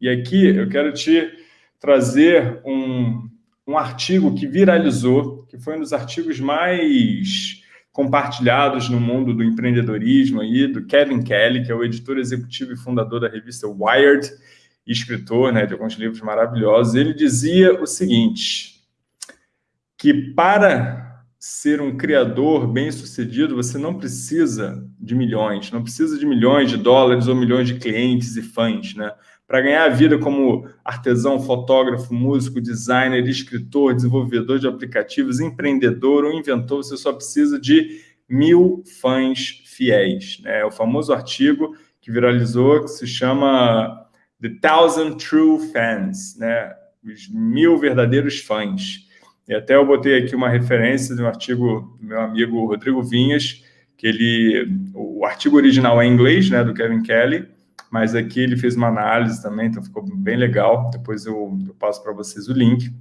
E aqui eu quero te trazer um, um artigo que viralizou, que foi um dos artigos mais compartilhados no mundo do empreendedorismo aí, do Kevin Kelly, que é o editor executivo e fundador da revista Wired, escritor né, de alguns livros maravilhosos. Ele dizia o seguinte, que para ser um criador bem-sucedido, você não precisa de milhões, não precisa de milhões de dólares ou milhões de clientes e fãs, né? Para ganhar a vida como artesão, fotógrafo, músico, designer, escritor, desenvolvedor de aplicativos, empreendedor ou inventor, você só precisa de mil fãs fiéis. Né? É o famoso artigo que viralizou, que se chama The Thousand True Fans, né? os mil verdadeiros fãs. E até eu botei aqui uma referência de um artigo do meu amigo Rodrigo Vinhas, que ele, o artigo original é em inglês, né, do Kevin Kelly, mas aqui ele fez uma análise também, então ficou bem legal. Depois eu, eu passo para vocês o link.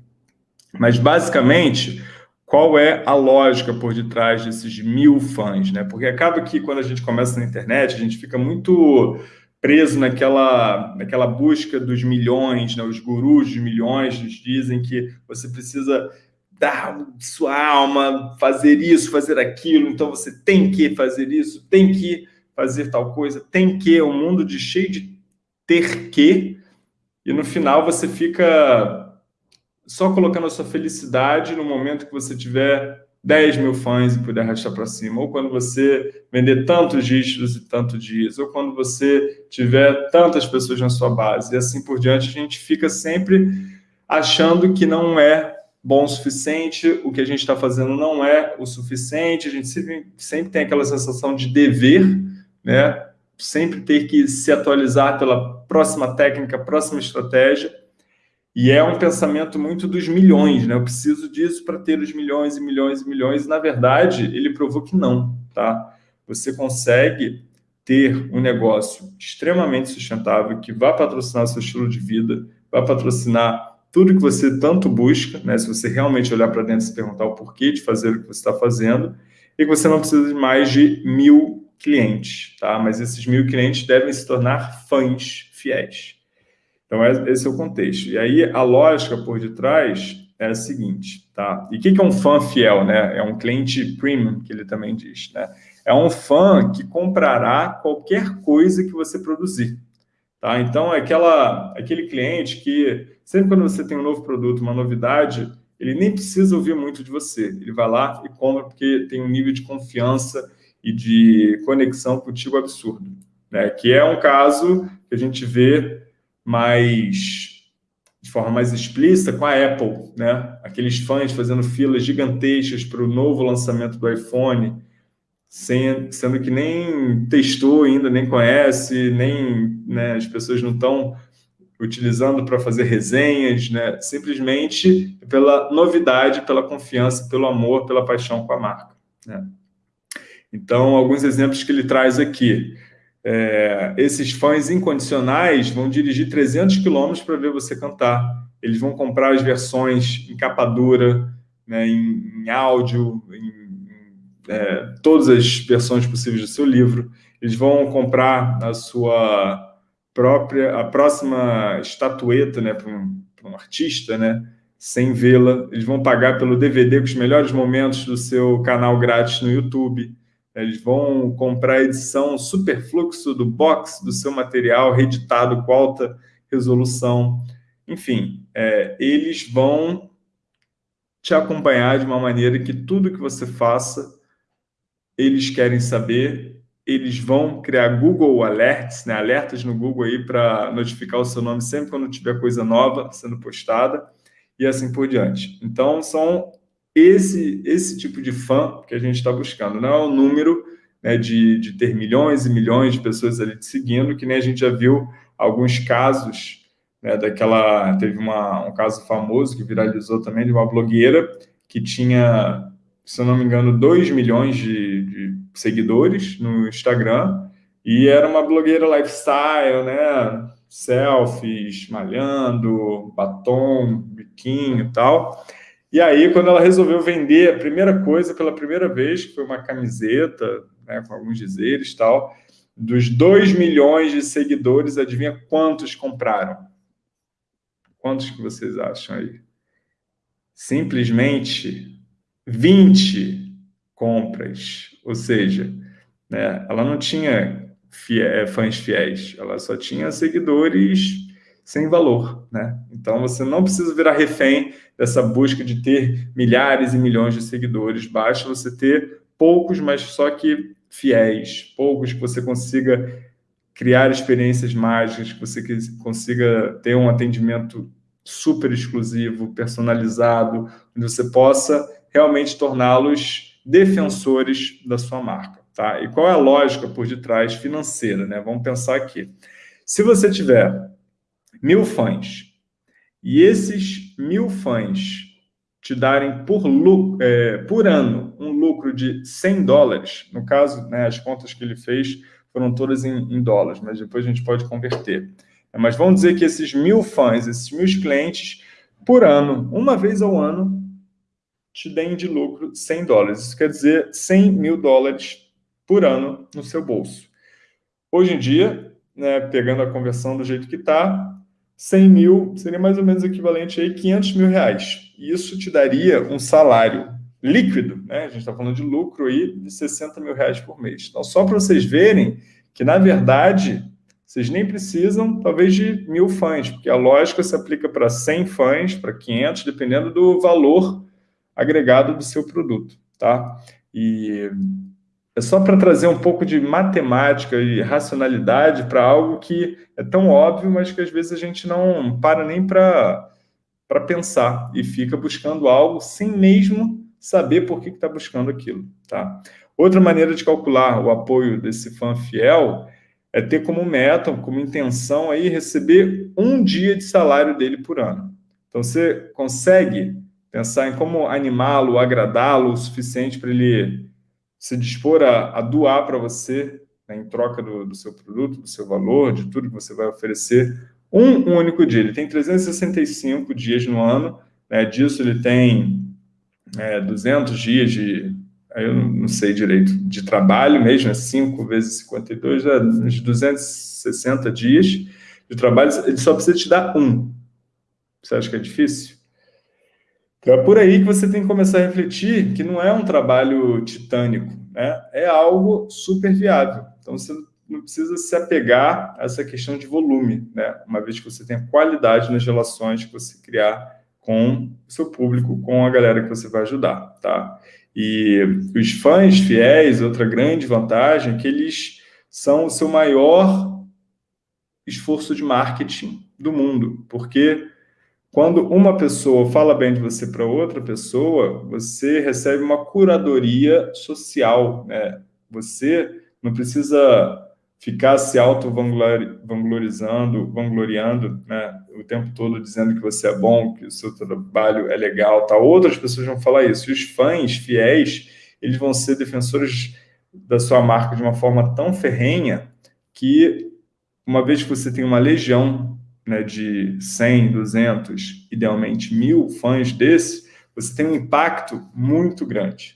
Mas, basicamente, qual é a lógica por detrás desses mil fãs? Né? Porque acaba que, quando a gente começa na internet, a gente fica muito preso naquela, naquela busca dos milhões, né? os gurus de milhões nos dizem que você precisa dar sua alma, fazer isso, fazer aquilo, então você tem que fazer isso, tem que fazer tal coisa, tem que, um mundo de cheio de ter que, e no final você fica só colocando a sua felicidade no momento que você tiver 10 mil fãs e puder arrastar para cima, ou quando você vender tantos dígitos e tantos dias, ou quando você tiver tantas pessoas na sua base, e assim por diante, a gente fica sempre achando que não é bom o suficiente, o que a gente está fazendo não é o suficiente, a gente sempre, sempre tem aquela sensação de dever, né? sempre ter que se atualizar pela próxima técnica, próxima estratégia, e é um pensamento muito dos milhões, né? Eu preciso disso para ter os milhões e milhões e milhões, e na verdade ele provou que não, tá? Você consegue ter um negócio extremamente sustentável que vai patrocinar o seu estilo de vida, vai patrocinar tudo que você tanto busca, né, se você realmente olhar para dentro e se perguntar o porquê de fazer o que você está fazendo, e que você não precisa de mais de mil clientes, tá? Mas esses mil clientes devem se tornar fãs fiéis. Então, é, esse é o contexto. E aí, a lógica por detrás é a seguinte, tá? E o que é um fã fiel, né? É um cliente premium, que ele também diz, né? É um fã que comprará qualquer coisa que você produzir, tá? Então, é aquela, aquele cliente que Sempre quando você tem um novo produto, uma novidade, ele nem precisa ouvir muito de você. Ele vai lá e compra porque tem um nível de confiança e de conexão contigo absurdo. Né? Que é um caso que a gente vê mais de forma mais explícita com a Apple, né? Aqueles fãs fazendo filas gigantescas para o novo lançamento do iPhone, sem, sendo que nem testou ainda, nem conhece, nem né, as pessoas não estão utilizando para fazer resenhas, né? simplesmente pela novidade, pela confiança, pelo amor, pela paixão com a marca. Né? Então, alguns exemplos que ele traz aqui. É, esses fãs incondicionais vão dirigir 300 quilômetros para ver você cantar. Eles vão comprar as versões em capa dura, né, em, em áudio, em, é, todas as versões possíveis do seu livro. Eles vão comprar a sua própria, a próxima estatueta né, para um, um, artista, né, sem vê-la. Eles vão pagar pelo DVD com os melhores momentos do seu canal grátis no YouTube. Eles vão comprar a edição superfluxo do box do seu material, reeditado com alta resolução. Enfim, é, eles vão te acompanhar de uma maneira que tudo que você faça, eles querem saber eles vão criar Google Alerts, né, alertas no Google aí para notificar o seu nome sempre quando tiver coisa nova sendo postada e assim por diante. Então, são esse, esse tipo de fã que a gente está buscando. Não é o número né, de, de ter milhões e milhões de pessoas ali te seguindo, que nem a gente já viu alguns casos, né, daquela... Teve uma, um caso famoso que viralizou também de uma blogueira que tinha, se eu não me engano, 2 milhões de, de seguidores no Instagram, e era uma blogueira lifestyle, né? Selfies, malhando, batom, biquinho e tal. E aí, quando ela resolveu vender, a primeira coisa, pela primeira vez, que foi uma camiseta, né, com alguns dizeres e tal, dos 2 milhões de seguidores, adivinha quantos compraram? Quantos que vocês acham aí? Simplesmente 20 compras. Ou seja, né, ela não tinha fãs fiéis, ela só tinha seguidores sem valor, né? Então você não precisa virar refém dessa busca de ter milhares e milhões de seguidores, basta você ter poucos, mas só que fiéis, poucos que você consiga criar experiências mágicas, que você consiga ter um atendimento super exclusivo, personalizado, onde você possa realmente torná-los defensores da sua marca, tá? E qual é a lógica por detrás financeira, né? Vamos pensar aqui. Se você tiver mil fãs, e esses mil fãs te darem por, é, por ano um lucro de 100 dólares, no caso, né, as contas que ele fez foram todas em, em dólares, mas depois a gente pode converter. Mas vamos dizer que esses mil fãs, esses mil clientes, por ano, uma vez ao ano, te deem de lucro 100 dólares. Isso quer dizer 100 mil dólares por ano no seu bolso. Hoje em dia, né, pegando a conversão do jeito que está, 100 mil seria mais ou menos equivalente a 500 mil reais. Isso te daria um salário líquido, né? a gente está falando de lucro aí de 60 mil reais por mês. Então, só para vocês verem que, na verdade, vocês nem precisam, talvez, de mil fãs, porque a lógica se aplica para 100 fãs, para 500, dependendo do valor agregado do seu produto, tá? E é só para trazer um pouco de matemática e racionalidade para algo que é tão óbvio, mas que às vezes a gente não para nem para pensar e fica buscando algo sem mesmo saber por que está buscando aquilo. Tá? Outra maneira de calcular o apoio desse fã fiel é ter como meta, como intenção aí receber um dia de salário dele por ano. Então você consegue pensar em como animá-lo, agradá-lo o suficiente para ele se dispor a, a doar para você, né, em troca do, do, seu produto, do seu valor, de tudo que você vai oferecer, um, um único dia. Ele tem 365 dias no ano, né, disso ele tem é, 200 dias de, eu não sei direito, de trabalho mesmo, é 5 vezes 52, é uns 260 dias de trabalho, ele só precisa te dar um. Você acha que é difícil? Então é por aí que você tem que começar a refletir que não é um trabalho titânico, né? é algo super viável. Então você não precisa se apegar a essa questão de volume, né? uma vez que você tem qualidade nas relações que você criar com o seu público, com a galera que você vai ajudar. Tá? E os fãs fiéis, outra grande vantagem, é que eles são o seu maior esforço de marketing do mundo, porque quando uma pessoa fala bem de você para outra pessoa, você recebe uma curadoria social. Né? Você não precisa ficar se auto-vanglorizando, vangloriando né? o tempo todo, dizendo que você é bom, que o seu trabalho é legal. Tá? Outras pessoas vão falar isso. E os fãs fiéis, eles vão ser defensores da sua marca de uma forma tão ferrenha que, uma vez que você tem uma legião né, de 100, 200, idealmente mil fãs desse, você tem um impacto muito grande.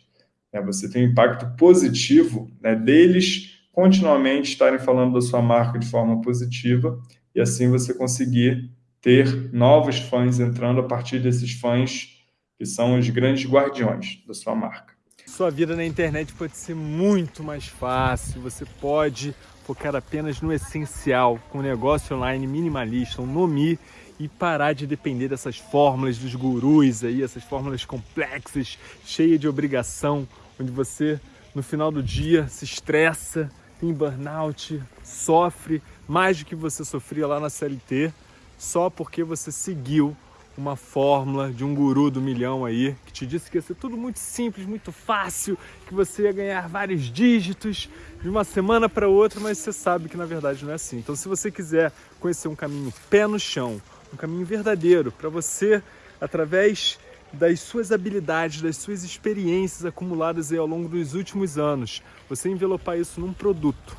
Né? Você tem um impacto positivo né, deles continuamente estarem falando da sua marca de forma positiva e assim você conseguir ter novos fãs entrando a partir desses fãs que são os grandes guardiões da sua marca. Sua vida na internet pode ser muito mais fácil, você pode focar apenas no essencial, com um negócio online minimalista, um Nomi, e parar de depender dessas fórmulas dos gurus aí, essas fórmulas complexas, cheias de obrigação, onde você, no final do dia, se estressa, tem burnout, sofre mais do que você sofria lá na CLT, só porque você seguiu uma fórmula de um guru do milhão aí, que te disse que ia ser tudo muito simples, muito fácil, que você ia ganhar vários dígitos de uma semana para outra, mas você sabe que na verdade não é assim. Então se você quiser conhecer um caminho pé no chão, um caminho verdadeiro para você, através das suas habilidades, das suas experiências acumuladas aí ao longo dos últimos anos, você envelopar isso num produto,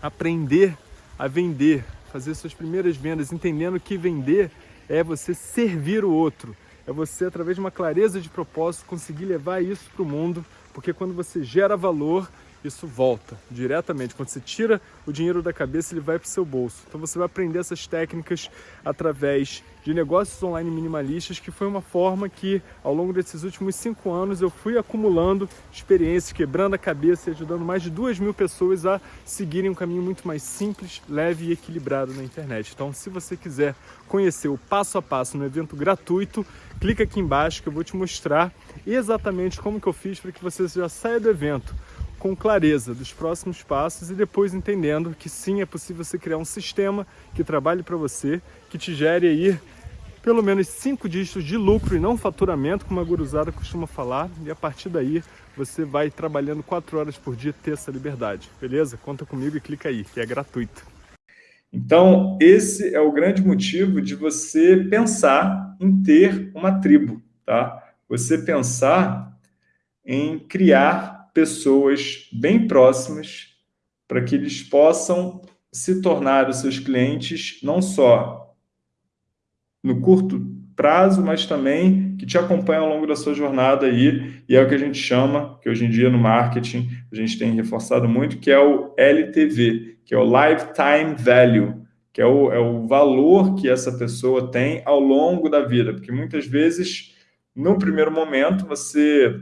aprender a vender, fazer suas primeiras vendas, entendendo que vender é você servir o outro, é você, através de uma clareza de propósito, conseguir levar isso para o mundo, porque quando você gera valor, isso volta diretamente. Quando você tira o dinheiro da cabeça, ele vai para o seu bolso. Então você vai aprender essas técnicas através de negócios online minimalistas, que foi uma forma que, ao longo desses últimos cinco anos, eu fui acumulando experiências, quebrando a cabeça e ajudando mais de duas mil pessoas a seguirem um caminho muito mais simples, leve e equilibrado na internet. Então, se você quiser conhecer o passo a passo no evento gratuito, clica aqui embaixo que eu vou te mostrar exatamente como que eu fiz para que você já saia do evento com clareza dos próximos passos e depois entendendo que sim, é possível você criar um sistema que trabalhe para você, que te gere aí pelo menos cinco dígitos de lucro e não faturamento, como a guruzada costuma falar, e a partir daí você vai trabalhando quatro horas por dia ter essa liberdade, beleza? Conta comigo e clica aí, que é gratuito. Então, esse é o grande motivo de você pensar em ter uma tribo, tá? Você pensar em criar pessoas bem próximas para que eles possam se tornar os seus clientes não só no curto prazo, mas também que te acompanham ao longo da sua jornada aí, e é o que a gente chama, que hoje em dia no marketing a gente tem reforçado muito, que é o LTV, que é o Lifetime Value, que é o, é o valor que essa pessoa tem ao longo da vida, porque muitas vezes, no primeiro momento, você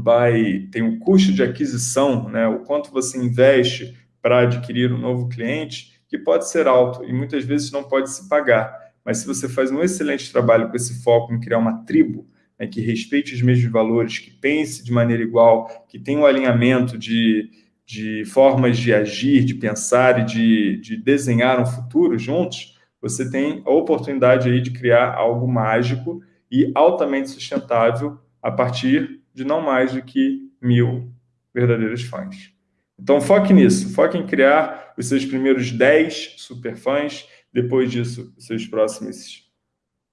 vai tem um custo de aquisição, né, o quanto você investe para adquirir um novo cliente, que pode ser alto e muitas vezes não pode se pagar. Mas se você faz um excelente trabalho com esse foco em criar uma tribo, né, que respeite os mesmos valores, que pense de maneira igual, que tenha um alinhamento de, de formas de agir, de pensar e de, de desenhar um futuro juntos, você tem a oportunidade aí de criar algo mágico e altamente sustentável a partir de não mais do que mil verdadeiros fãs. Então foque nisso, foque em criar os seus primeiros 10 superfãs, depois disso os seus próximos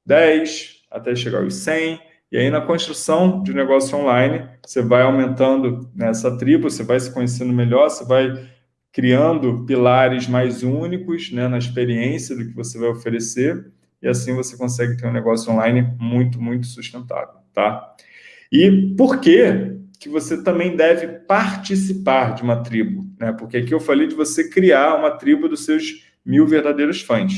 10, até chegar aos 100, e aí na construção de um negócio online, você vai aumentando nessa tribo, você vai se conhecendo melhor, você vai criando pilares mais únicos né, na experiência do que você vai oferecer, e assim você consegue ter um negócio online muito, muito sustentável, tá? E por que que você também deve participar de uma tribo? Né? Porque aqui eu falei de você criar uma tribo dos seus mil verdadeiros fãs.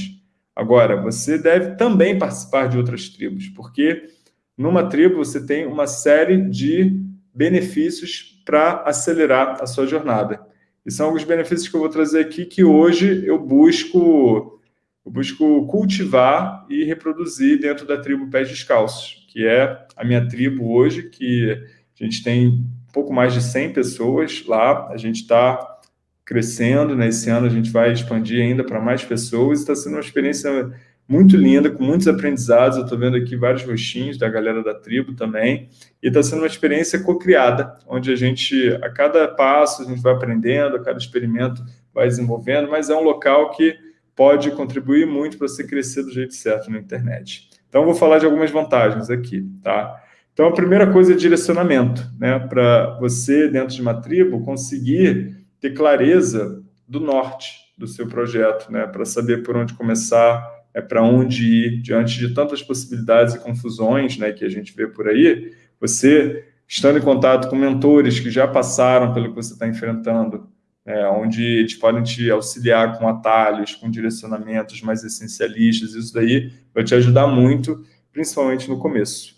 Agora, você deve também participar de outras tribos, porque numa tribo você tem uma série de benefícios para acelerar a sua jornada. E são alguns benefícios que eu vou trazer aqui que hoje eu busco, eu busco cultivar e reproduzir dentro da tribo Pés Descalços que é a minha tribo hoje, que a gente tem pouco mais de 100 pessoas lá, a gente está crescendo, né? ano a gente vai expandir ainda para mais pessoas, está sendo uma experiência muito linda, com muitos aprendizados, eu estou vendo aqui vários rostinhos da galera da tribo também, e está sendo uma experiência co-criada, onde a gente, a cada passo, a gente vai aprendendo, a cada experimento vai desenvolvendo, mas é um local que pode contribuir muito para você crescer do jeito certo na internet. Então, vou falar de algumas vantagens aqui, tá? Então, a primeira coisa é direcionamento, né? Para você, dentro de uma tribo, conseguir ter clareza do norte do seu projeto, né? Para saber por onde começar, é para onde ir, diante de tantas possibilidades e confusões, né? Que a gente vê por aí, você estando em contato com mentores que já passaram pelo que você está enfrentando, é, onde eles podem te auxiliar com atalhos, com direcionamentos mais essencialistas, isso daí vai te ajudar muito, principalmente no começo.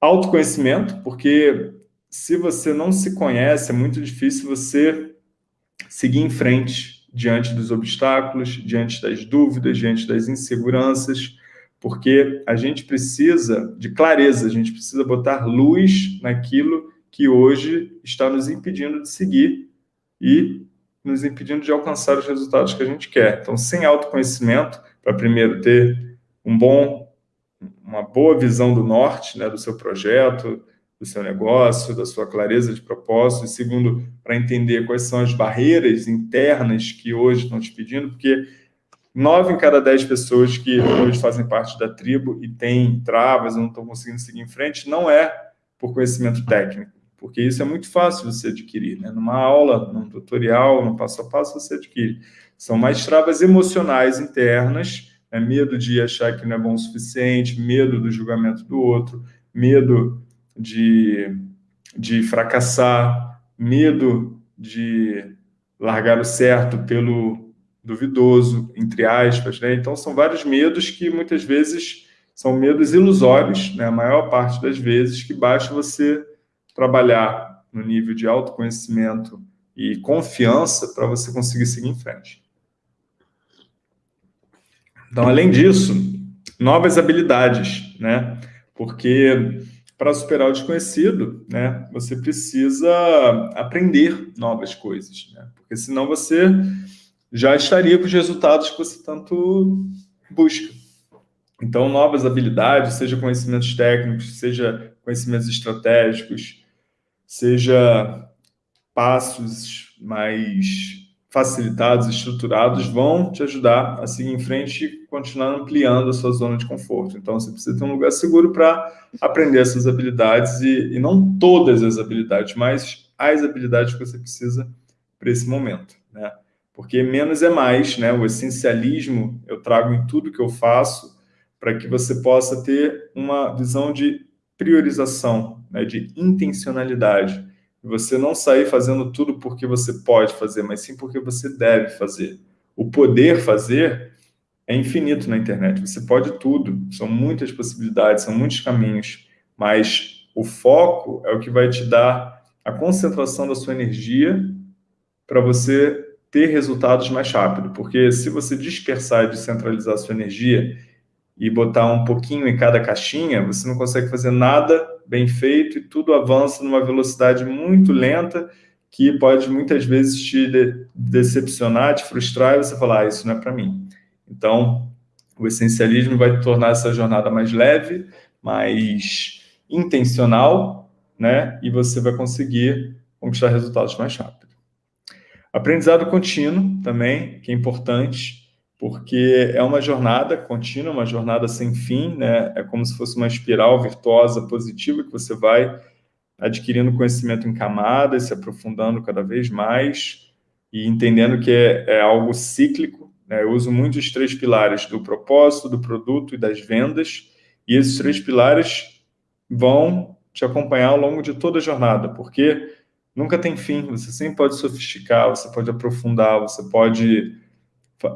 Autoconhecimento, porque se você não se conhece, é muito difícil você seguir em frente diante dos obstáculos, diante das dúvidas, diante das inseguranças, porque a gente precisa de clareza, a gente precisa botar luz naquilo que hoje está nos impedindo de seguir e nos impedindo de alcançar os resultados que a gente quer. Então, sem autoconhecimento, para primeiro ter um bom, uma boa visão do norte, né, do seu projeto, do seu negócio, da sua clareza de propósito, e segundo, para entender quais são as barreiras internas que hoje estão te pedindo, porque nove em cada dez pessoas que hoje fazem parte da tribo e têm travas, não estão conseguindo seguir em frente, não é por conhecimento técnico, porque isso é muito fácil você adquirir, né? Numa aula, num tutorial, no passo a passo, você adquire. São mais travas emocionais internas, né? medo de achar que não é bom o suficiente, medo do julgamento do outro, medo de, de fracassar, medo de largar o certo pelo duvidoso, entre aspas. Né? Então, são vários medos que muitas vezes são medos ilusórios, né? a maior parte das vezes, que basta você trabalhar no nível de autoconhecimento e confiança para você conseguir seguir em frente. Então, além disso, novas habilidades, né? Porque para superar o desconhecido, né, você precisa aprender novas coisas, né? Porque senão você já estaria com os resultados que você tanto busca. Então, novas habilidades, seja conhecimentos técnicos, seja conhecimentos estratégicos, seja passos mais facilitados, estruturados, vão te ajudar a seguir em frente e continuar ampliando a sua zona de conforto. Então, você precisa ter um lugar seguro para aprender essas habilidades, e, e, não todas as habilidades, mas as habilidades que você precisa para esse momento. Né? Porque menos é mais, né? o essencialismo eu trago em tudo que eu faço para que você possa ter uma visão de priorização, né? de intencionalidade você não sair fazendo tudo porque você pode fazer, mas sim porque você deve fazer. O poder fazer é infinito na internet. Você pode tudo. São muitas possibilidades, são muitos caminhos. Mas o foco é o que vai te dar a concentração da sua energia para você ter resultados mais rápido. Porque se você dispersar e descentralizar a sua energia e botar um pouquinho em cada caixinha, você não consegue fazer nada bem feito e tudo avança numa velocidade muito lenta que pode muitas vezes te de decepcionar, te frustrar e você falar, ah, isso não é para mim. Então, o essencialismo vai tornar essa jornada mais leve, mais intencional, né? E você vai conseguir conquistar resultados mais rápido. Aprendizado contínuo também, que é importante, porque é uma jornada contínua, uma jornada sem fim, né? É como se fosse uma espiral virtuosa positiva que você vai adquirindo conhecimento em camadas, se aprofundando cada vez mais e entendendo que é, é algo cíclico. Né? Eu uso muito os três pilares do propósito, do produto e das vendas, e esses três pilares vão te acompanhar ao longo de toda a jornada, porque nunca tem fim, você sempre pode sofisticar, você pode aprofundar, você pode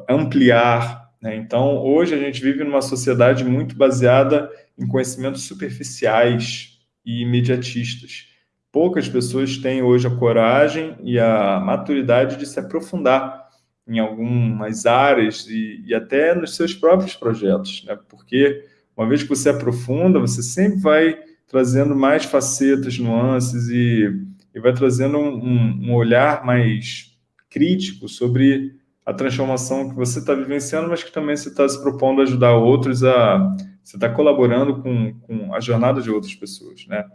ampliar. Né? Então, hoje a gente vive numa sociedade muito baseada em conhecimentos superficiais e imediatistas. Poucas pessoas têm hoje a coragem e a maturidade de se aprofundar em algumas áreas e, e até nos seus próprios projetos, né? porque uma vez que você aprofunda, você sempre vai trazendo mais facetas, nuances e, e vai trazendo um, um olhar mais crítico sobre a transformação que você está vivenciando, mas que também você está se propondo a ajudar outros a... Você está colaborando com, com a jornada de outras pessoas, né?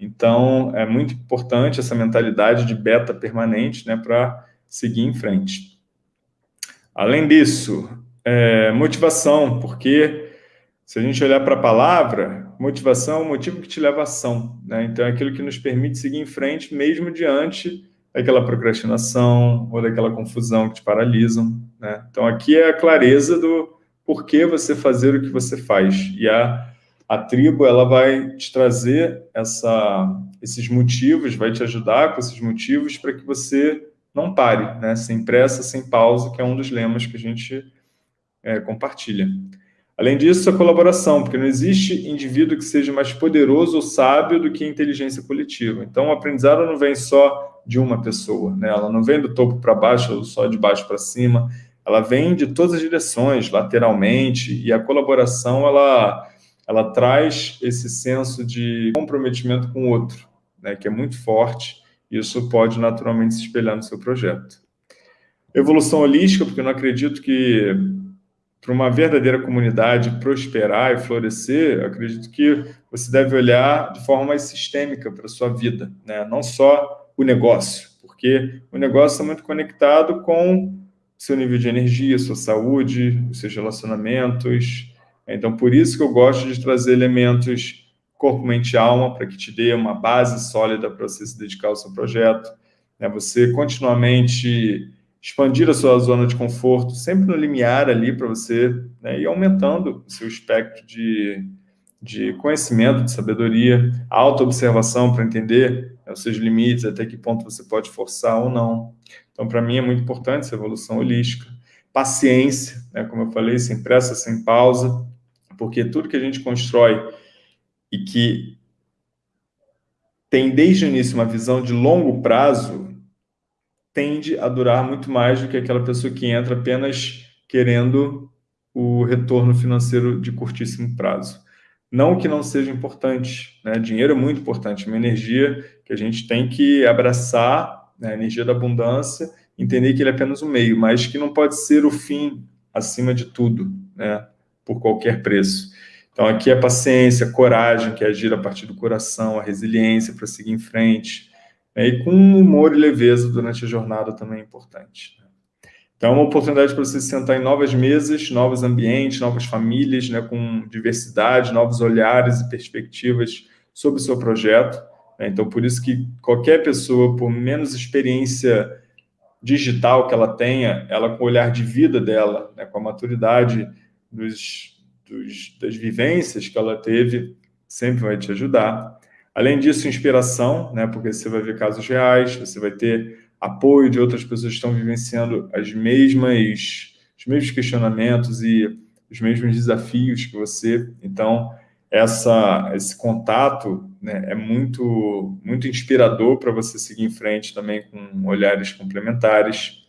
Então, é muito importante essa mentalidade de beta permanente, né, para seguir em frente. Além disso, é, motivação, porque se a gente olhar para a palavra, motivação é o motivo que te leva à ação, né? Então, é aquilo que nos permite seguir em frente, mesmo diante daquela procrastinação ou daquela confusão que te paralisam. Né? Então, aqui é a clareza do porquê você fazer o que você faz. E a, a tribo ela vai te trazer essa, esses motivos, vai te ajudar com esses motivos para que você não pare, né? sem pressa, sem pausa, que é um dos lemas que a gente é, compartilha. Além disso, a colaboração, porque não existe indivíduo que seja mais poderoso ou sábio do que a inteligência coletiva. Então, o aprendizado não vem só de uma pessoa, né? Ela não vem do topo para baixo ou só de baixo para cima, ela vem de todas as direções, lateralmente, e a colaboração, ela, ela traz esse senso de comprometimento com o outro, né? Que é muito forte, e isso pode naturalmente se espelhar no seu projeto. Evolução holística, porque eu não acredito que para uma verdadeira comunidade prosperar e florescer, acredito que você deve olhar de forma mais sistêmica para a sua vida, né? não só o negócio, porque o negócio está muito conectado com seu nível de energia, sua saúde, os seus relacionamentos. Então, por isso que eu gosto de trazer elementos corpo, mente e alma, para que te dê uma base sólida para você se dedicar ao seu projeto. Né? Você continuamente expandir a sua zona de conforto, sempre no limiar ali para você né? ir aumentando o seu espectro de, de conhecimento, de sabedoria, auto-observação para entender né, os seus limites, até que ponto você pode forçar ou não. Então, para mim, é muito importante essa evolução holística. Paciência, né, como eu falei, sem pressa, sem pausa, porque tudo que a gente constrói e que tem desde o início uma visão de longo prazo, tende a durar muito mais do que aquela pessoa que entra apenas querendo o retorno financeiro de curtíssimo prazo. Não que não seja importante, né? dinheiro é muito importante, é uma energia que a gente tem que abraçar, né? a energia da abundância, entender que ele é apenas um meio, mas que não pode ser o fim acima de tudo, né? por qualquer preço. Então, aqui é paciência, coragem, que é agir a partir do coração, a resiliência para seguir em frente, né? e com humor e leveza durante a jornada também é importante. Então, é uma oportunidade para você sentar em novas mesas, novos ambientes, novas famílias, né, com diversidade, novos olhares e perspectivas sobre o seu projeto. Né? Então, por isso que qualquer pessoa, por menos experiência digital que ela tenha, ela com o olhar de vida dela, né, com a maturidade dos, dos, das vivências que ela teve, sempre vai te ajudar. Além disso, inspiração, né, porque você vai ver casos reais, você vai ter apoio de outras pessoas que estão vivenciando as mesmas, os mesmos questionamentos e os mesmos desafios que você. Então, essa, esse contato né, é muito, muito inspirador para você seguir em frente também com olhares complementares.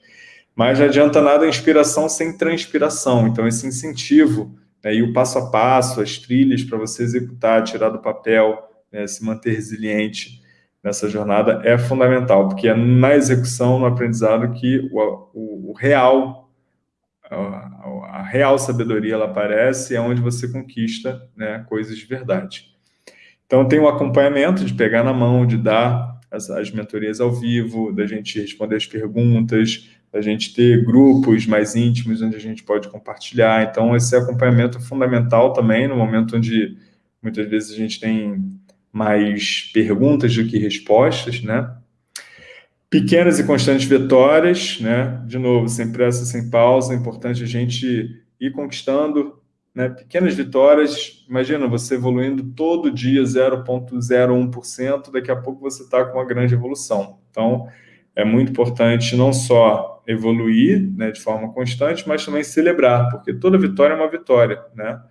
Mas não adianta nada a inspiração sem transpiração. Então, esse incentivo né, e o passo a passo, as trilhas para você executar, tirar do papel, né, se manter resiliente, nessa jornada é fundamental, porque é na execução, no aprendizado, que o, o, o real, a, a, real sabedoria ela aparece, é onde você conquista né, coisas de verdade. Então, tem o acompanhamento de pegar na mão, de dar as, as mentorias ao vivo, da gente responder as perguntas, da gente ter grupos mais íntimos onde a gente pode compartilhar. Então, esse acompanhamento é fundamental também no momento onde muitas vezes a gente tem mais perguntas do que respostas, né? Pequenas e constantes vitórias, né? De novo, sem pressa, sem pausa, é importante a gente ir conquistando né? pequenas vitórias. Imagina você evoluindo todo dia 0,01%, daqui a pouco você está com uma grande evolução. Então, é muito importante não só evoluir né, de forma constante, mas também celebrar, porque toda vitória é uma vitória, né?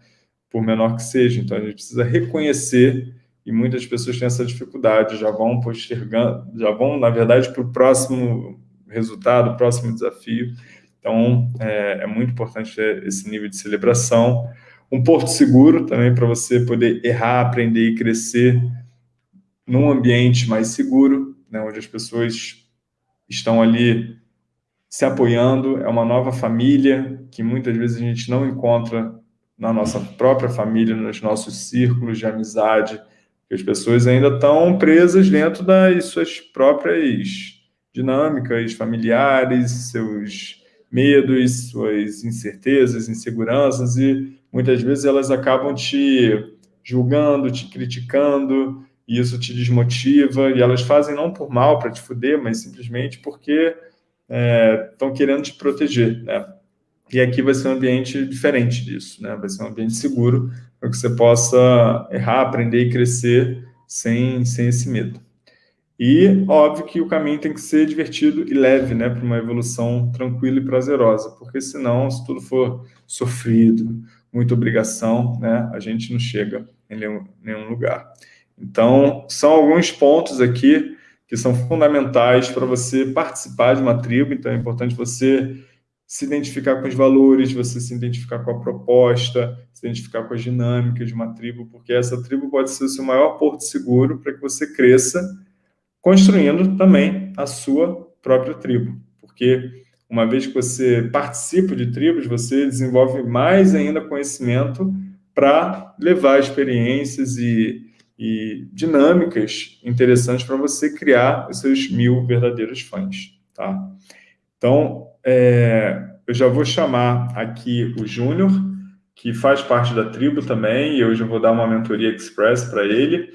por menor que seja. Então, a gente precisa reconhecer e muitas pessoas têm essa dificuldade, já vão postergando, já vão, na verdade, para o próximo resultado, próximo desafio. Então, é, é, muito importante ter esse nível de celebração. Um porto seguro também para você poder errar, aprender e crescer num ambiente mais seguro, né, onde as pessoas estão ali se apoiando, é uma nova família que muitas vezes a gente não encontra na nossa própria família, nos nossos círculos de amizade, as pessoas ainda estão presas dentro das suas próprias dinâmicas familiares, seus medos, suas incertezas, inseguranças, e muitas vezes elas acabam te julgando, te criticando, e isso te desmotiva, e elas fazem não por mal, para te fuder, mas simplesmente porque estão é, querendo te proteger, né? E aqui vai ser um ambiente diferente disso, né? Vai ser um ambiente seguro para que você possa errar, aprender e crescer sem, sem esse medo. E, óbvio que o caminho tem que ser divertido e leve, né? Para uma evolução tranquila e prazerosa, porque senão, se tudo for sofrido, muita obrigação, né? A gente não chega em nenhum, nenhum lugar. Então, são alguns pontos aqui que são fundamentais para você participar de uma tribo, então é importante você se identificar com os valores, você se identificar com a proposta, se identificar com as dinâmicas de uma tribo, porque essa tribo pode ser o seu maior porto seguro para que você cresça, construindo também a sua própria tribo. Porque uma vez que você participa de tribos, você desenvolve mais ainda conhecimento para levar experiências e, e dinâmicas interessantes para você criar os seus mil verdadeiros fãs. Tá? Então, é, eu já vou chamar aqui o Júnior, que faz parte da tribo também, e hoje eu vou dar uma mentoria express para ele.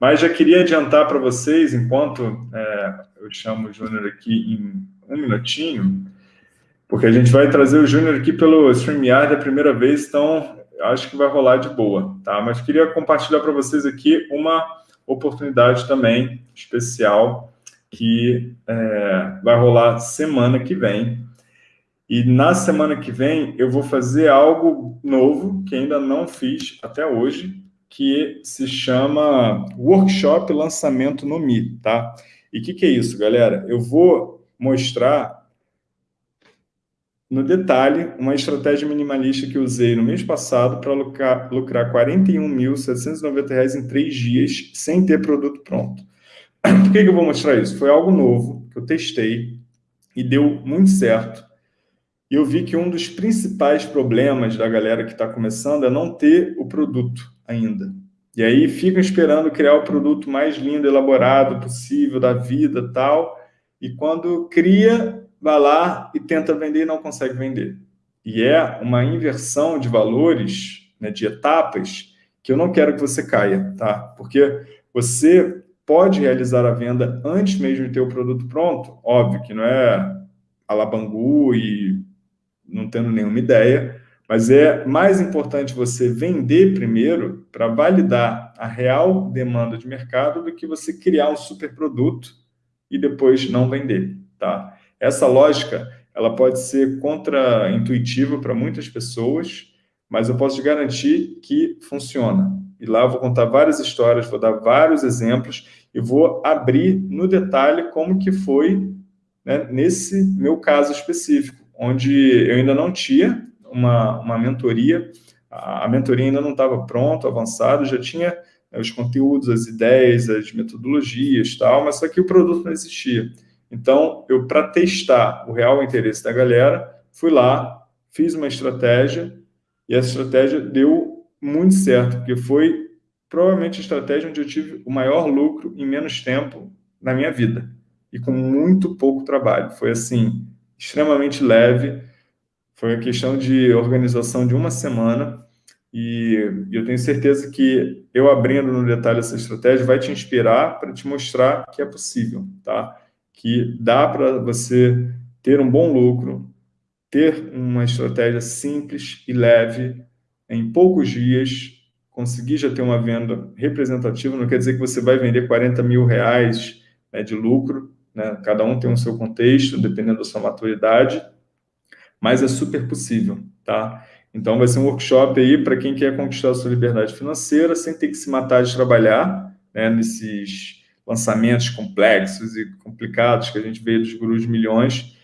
Mas já queria adiantar para vocês, enquanto é, eu chamo o Júnior aqui em um minutinho, porque a gente vai trazer o Júnior aqui pelo StreamYard a primeira vez, então acho que vai rolar de boa, tá? Mas queria compartilhar para vocês aqui uma oportunidade também especial que é, vai rolar semana que vem. E na semana que vem eu vou fazer algo novo que ainda não fiz até hoje, que se chama Workshop Lançamento no Mi, tá? E o que, que é isso, galera? Eu vou mostrar no detalhe uma estratégia minimalista que usei no mês passado para lucrar, lucrar R$ 41.790 em três dias sem ter produto pronto. Por que, que eu vou mostrar isso? Foi algo novo que eu testei e deu muito certo. E eu vi que um dos principais problemas da galera que está começando é não ter o produto ainda. E aí ficam esperando criar o produto mais lindo, elaborado possível da vida tal. E quando cria, vai lá e tenta vender e não consegue vender. E é uma inversão de valores, né, de etapas, que eu não quero que você caia, tá? Porque você pode realizar a venda antes mesmo de ter o produto pronto, óbvio que não é alabangu e não tendo nenhuma ideia, mas é mais importante você vender primeiro para validar a real demanda de mercado do que você criar um super produto e depois não vender, tá? Essa lógica, ela pode ser contra-intuitiva para muitas pessoas, mas eu posso te garantir que funciona. E lá eu vou contar várias histórias, vou dar vários exemplos e vou abrir no detalhe como que foi né, nesse meu caso específico, onde eu ainda não tinha uma, uma mentoria, a mentoria ainda não estava pronta, avançada, já tinha né, os conteúdos, as ideias, as metodologias, tal, mas só que o produto não existia. Então, eu, para testar o real interesse da galera, fui lá, fiz uma estratégia, e essa estratégia deu muito certo, porque foi provavelmente a estratégia onde eu tive o maior lucro em menos tempo na minha vida, e com muito pouco trabalho. Foi assim, extremamente leve, foi uma questão de organização de uma semana, e eu tenho certeza que eu abrindo no detalhe essa estratégia vai te inspirar para te mostrar que é possível, tá? que dá para você ter um bom lucro, ter uma estratégia simples e leve, em poucos dias, conseguir já ter uma venda representativa, não quer dizer que você vai vender 40 mil reais né, de lucro, né? cada um tem o seu contexto, dependendo da sua maturidade, mas é super possível, tá? Então vai ser um workshop aí para quem quer conquistar a sua liberdade financeira sem ter que se matar de trabalhar, né, nesses lançamentos complexos e complicados que a gente vê dos gurus de milhões,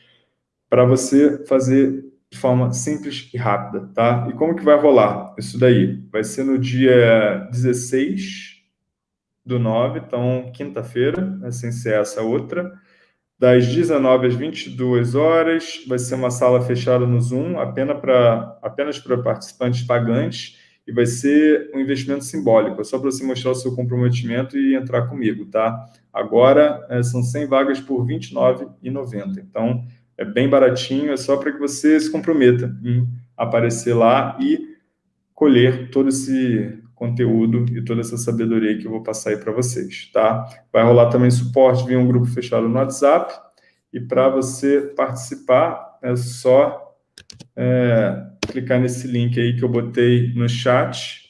para você fazer de forma simples e rápida, tá? E como que vai rolar isso daí? Vai ser no dia 16 do 9, então quinta-feira, né, sem ser essa outra, das 19 às 22 horas, vai ser uma sala fechada no Zoom, apenas para apenas participantes pagantes, e vai ser um investimento simbólico, só para você mostrar o seu comprometimento e entrar comigo, tá? Agora, é, são 100 vagas por R$ 29,90, então é bem baratinho, é só para que você se comprometa em aparecer lá e colher todo esse conteúdo e toda essa sabedoria que eu vou passar aí para vocês, tá? Vai rolar também suporte via um grupo fechado no WhatsApp, e para você participar, é só... É, clicar nesse link aí que eu botei no chat,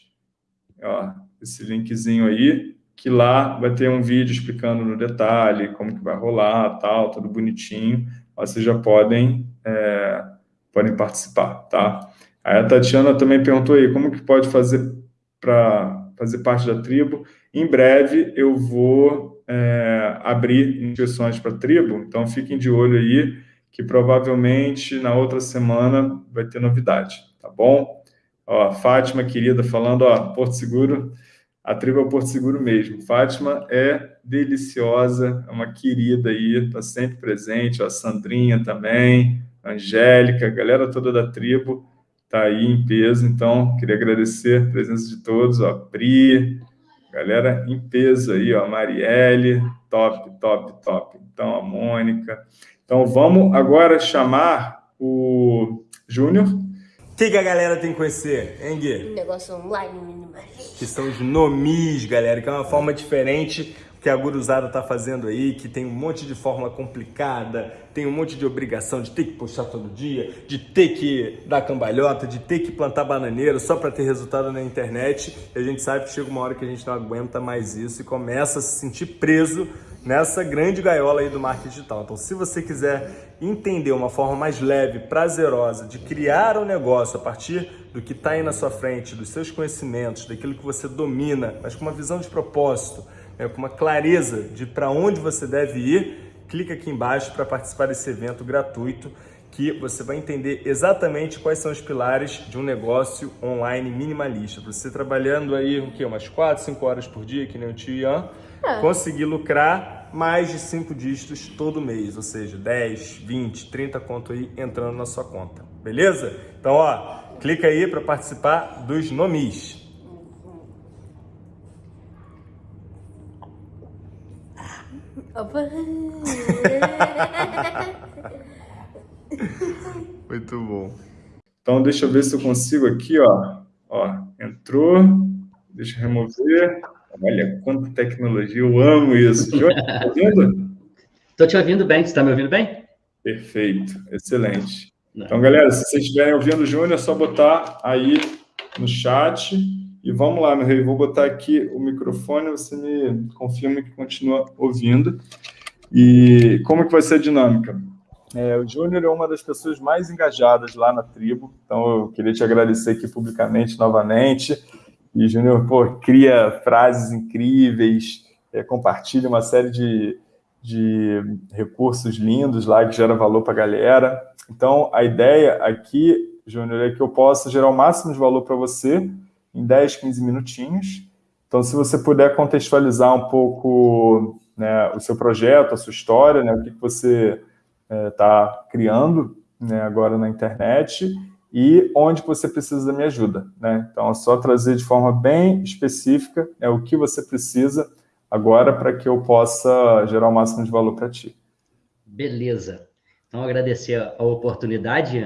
ó, esse linkzinho aí, que lá vai ter um vídeo explicando no detalhe como que vai rolar, tal, tudo bonitinho. Vocês já podem, é, podem participar, tá? Aí a Tatiana também perguntou aí, como que pode fazer para fazer parte da tribo? Em breve eu vou é, abrir inscrições para a tribo, então fiquem de olho aí, que provavelmente na outra semana vai ter novidade, tá bom? Ó, Fátima, querida, falando, ó, Porto Seguro, a tribo é Porto Seguro mesmo. Fátima é deliciosa, é uma querida aí, tá sempre presente, a Sandrinha também, a Angélica, a galera toda da tribo tá aí em peso, então queria agradecer a presença de todos, ó, Pri, galera em peso aí, ó, Marielle, top, top, top. Então, a Mônica, então, vamos agora chamar o Júnior. O que, que, a galera tem que conhecer, hein, Gui? Um negócio online minimalista. Que são os nomis, galera, que é uma forma diferente que a guruzada está fazendo aí, que tem um monte de fórmula complicada, tem um monte de obrigação de ter que puxar todo dia, de ter que dar cambalhota, de ter que plantar bananeiro só para ter resultado na internet. E a gente sabe que chega uma hora que a gente não aguenta mais isso e começa a se sentir preso nessa grande gaiola aí do marketing digital. Então, se você quiser entender uma forma mais leve, prazerosa de criar um negócio a partir do que está aí na sua frente, dos seus conhecimentos, daquilo que você domina, mas com uma visão de propósito, né, com uma clareza de para onde você deve ir, clica aqui embaixo para participar desse evento gratuito que você vai entender exatamente quais são os pilares de um negócio online minimalista. Você trabalhando aí o quê? umas 4, 5 horas por dia, que nem o tio Ian, é. conseguir lucrar mais de 5 dígitos todo mês, ou seja, 10, 20, 30 conto aí entrando na sua conta, beleza? Então, ó, clica aí para participar dos nomis. Muito bom. Então, deixa eu ver se eu consigo aqui, ó. Ó, entrou. Deixa eu remover. Olha quanta tecnologia, eu amo isso. Jô, tá ouvindo? Estou te ouvindo bem, você está me ouvindo bem? Perfeito, excelente. Não. Então, galera, se vocês estiverem ouvindo o Júnior, é só botar aí no chat. E vamos lá, meu rei, vou botar aqui o microfone, você me confirma que continua ouvindo. E como que vai ser a dinâmica? É, o Júnior é uma das pessoas mais engajadas lá na tribo, então eu queria te agradecer aqui publicamente novamente. E Júnior, pô, cria frases incríveis, é, compartilha uma série de, de recursos lindos lá que gera valor para a galera. Então, a ideia aqui, Júnior, é que eu possa gerar o máximo de valor para você em 10, 15 minutinhos. Então, se você puder contextualizar um pouco né, o seu projeto, a sua história, né, o que, você está é, criando né, agora na internet e onde você precisa da minha ajuda. Né? Então, é só trazer de forma bem específica é o que você precisa agora para que eu possa gerar o máximo de valor para ti. Beleza. Então, agradecer a oportunidade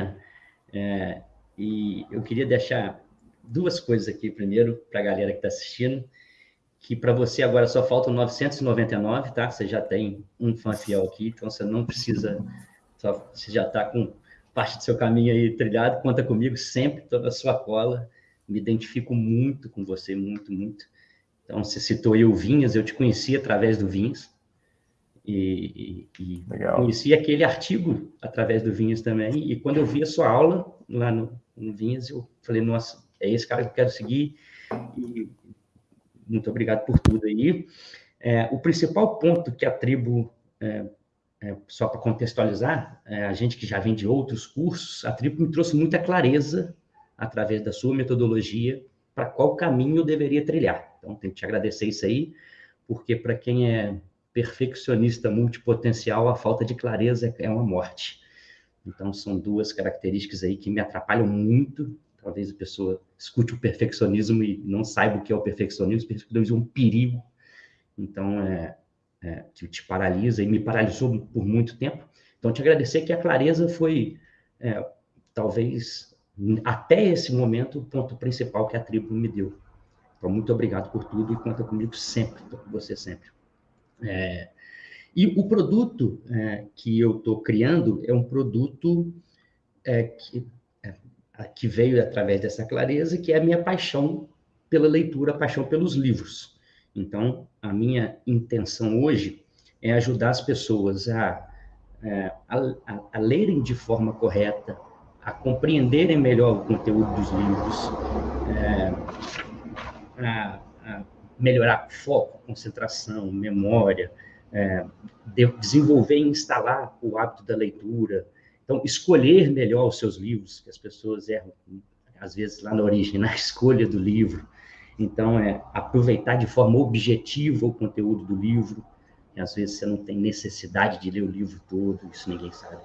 é, e eu queria deixar duas coisas aqui primeiro para a galera que está assistindo que para você agora só faltam 999, tá? Você já tem um fã fiel aqui, então você não precisa, só, você já está com parte do seu caminho aí trilhado, conta comigo sempre, toda a sua cola, me identifico muito com você, muito, muito. Então, você citou aí o Vinhas, eu te conheci através do Vinhas, e, e, e conheci aquele artigo através do Vinhas também, e quando eu vi a sua aula lá no, no Vinhas, eu falei, nossa, é esse cara que eu quero seguir, e muito obrigado por tudo aí. É, o principal ponto que a tribo, é, é, só para contextualizar, é, a gente que já vem de outros cursos, a tribo me trouxe muita clareza através da sua metodologia para qual caminho eu deveria trilhar. Então, tenho que te agradecer isso aí, porque para quem é perfeccionista multipotencial, a falta de clareza é uma morte. Então, são duas características aí que me atrapalham muito talvez a pessoa escute o perfeccionismo e não saiba o que é o perfeccionismo, o perfeccionismo é um perigo, então, é, é, que te paralisa e me paralisou por muito tempo. Então, te agradecer que a clareza foi, é, talvez, até esse momento, o ponto principal que a tribo me deu. Então, muito obrigado por tudo e conta comigo sempre, com você sempre. É, e o produto é, que eu estou criando é um produto é, que que veio através dessa clareza, que é a minha paixão pela leitura, a paixão pelos livros. Então, a minha intenção hoje é ajudar as pessoas a, é, a, a, a lerem de forma correta, a compreenderem melhor o conteúdo dos livros, é, a, a, melhorar foco, concentração, memória, é, de, desenvolver e instalar o hábito da leitura, então, escolher melhor os seus livros, que as pessoas erram, às vezes, lá na origem, na escolha do livro. Então, é aproveitar de forma objetiva o conteúdo do livro, que às vezes você não tem necessidade de ler o livro todo, isso ninguém sabe.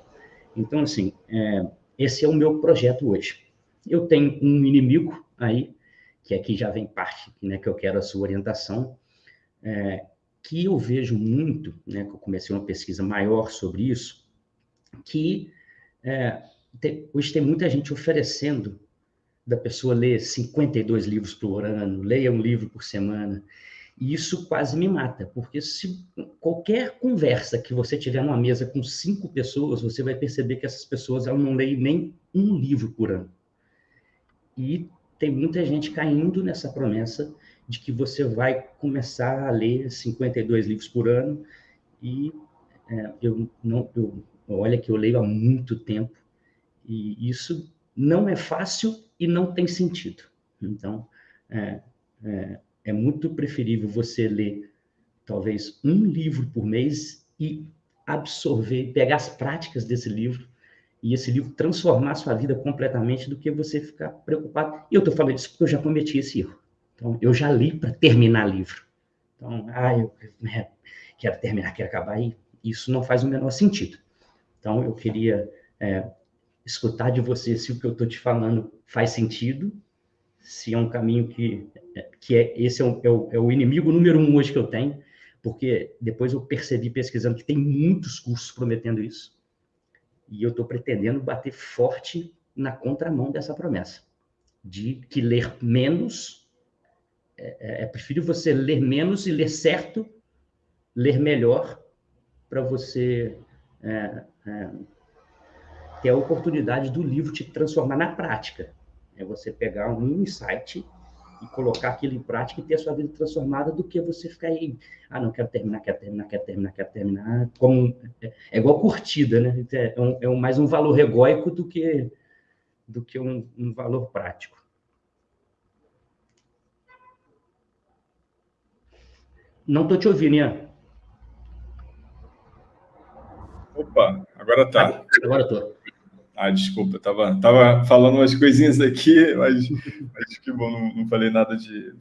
Então, assim, é, esse é o meu projeto hoje. Eu tenho um inimigo aí, que aqui já vem parte, né, que eu quero a sua orientação, é, que eu vejo muito, né, que eu comecei uma pesquisa maior sobre isso, que é, tem, hoje tem muita gente oferecendo da pessoa ler 52 livros por ano, leia um livro por semana. E isso quase me mata, porque se qualquer conversa que você tiver numa mesa com cinco pessoas, você vai perceber que essas pessoas elas não leem nem um livro por ano. E tem muita gente caindo nessa promessa de que você vai começar a ler 52 livros por ano e é, eu não eu, olha que eu leio há muito tempo e isso não é fácil e não tem sentido. Então, é, é, é muito preferível você ler talvez um livro por mês e absorver, pegar as práticas desse livro e esse livro transformar a sua vida completamente do que você ficar preocupado. E eu estou falando isso porque eu já cometi esse erro. Então, eu já li para terminar livro. Então, ah, eu né, quero terminar, quero acabar, e isso não faz o menor sentido. Então, eu queria é, escutar de você se o que eu estou te falando faz sentido, se é um caminho que que é esse é o, é, o, é o, inimigo número um hoje que eu tenho, porque depois eu percebi pesquisando que tem muitos cursos prometendo isso, e eu estou pretendendo bater forte na contramão dessa promessa, de que ler menos, é, é, é preferível você ler menos e ler certo, ler melhor, para você é, é, ter a oportunidade do livro te transformar na prática. É você pegar um insight e colocar aquilo em prática e ter a sua vida transformada do que você ficar aí, ah, não quero terminar, quero terminar, quero terminar, quero terminar, como é, é igual curtida, né? É, um, é um, mais um valor egóico do que do que um, um valor prático. Não estou te ouvindo, Ian. Opa, agora tá. Agora estou. Ah, desculpa, tava, tava falando umas coisinhas aqui, mas acho que bom, não, não falei nada de.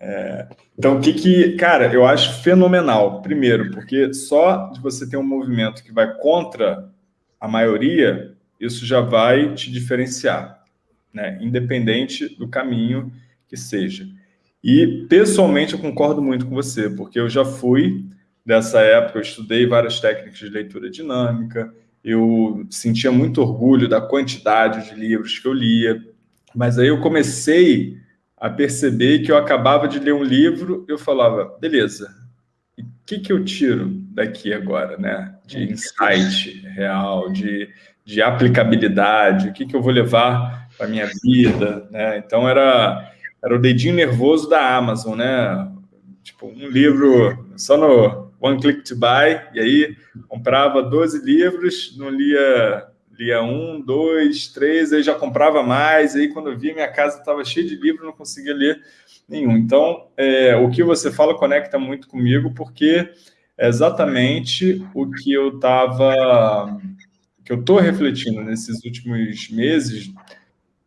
É... Então, o que que. Cara, eu acho fenomenal. Primeiro, porque só de você ter um movimento que vai contra a maioria, isso já vai te diferenciar, né? Independente do caminho que seja. E, pessoalmente, eu concordo muito com você, porque eu já fui dessa época, eu estudei várias técnicas de leitura dinâmica eu sentia muito orgulho da quantidade de livros que eu lia, mas aí eu comecei a perceber que eu acabava de ler um livro, eu falava, beleza, o que, que eu tiro daqui agora, né? De insight real, de, de aplicabilidade, o que, que eu vou levar para minha vida, né? Então era, era o dedinho nervoso da Amazon, né? Tipo, um livro só no One Click to Buy, e aí comprava 12 livros, não lia, lia um, dois, três, aí já comprava mais, aí quando eu via minha casa estava cheia de livros, não conseguia ler nenhum. Então, é, o que você fala conecta muito comigo, porque é exatamente o que eu estava, que eu estou refletindo nesses últimos meses,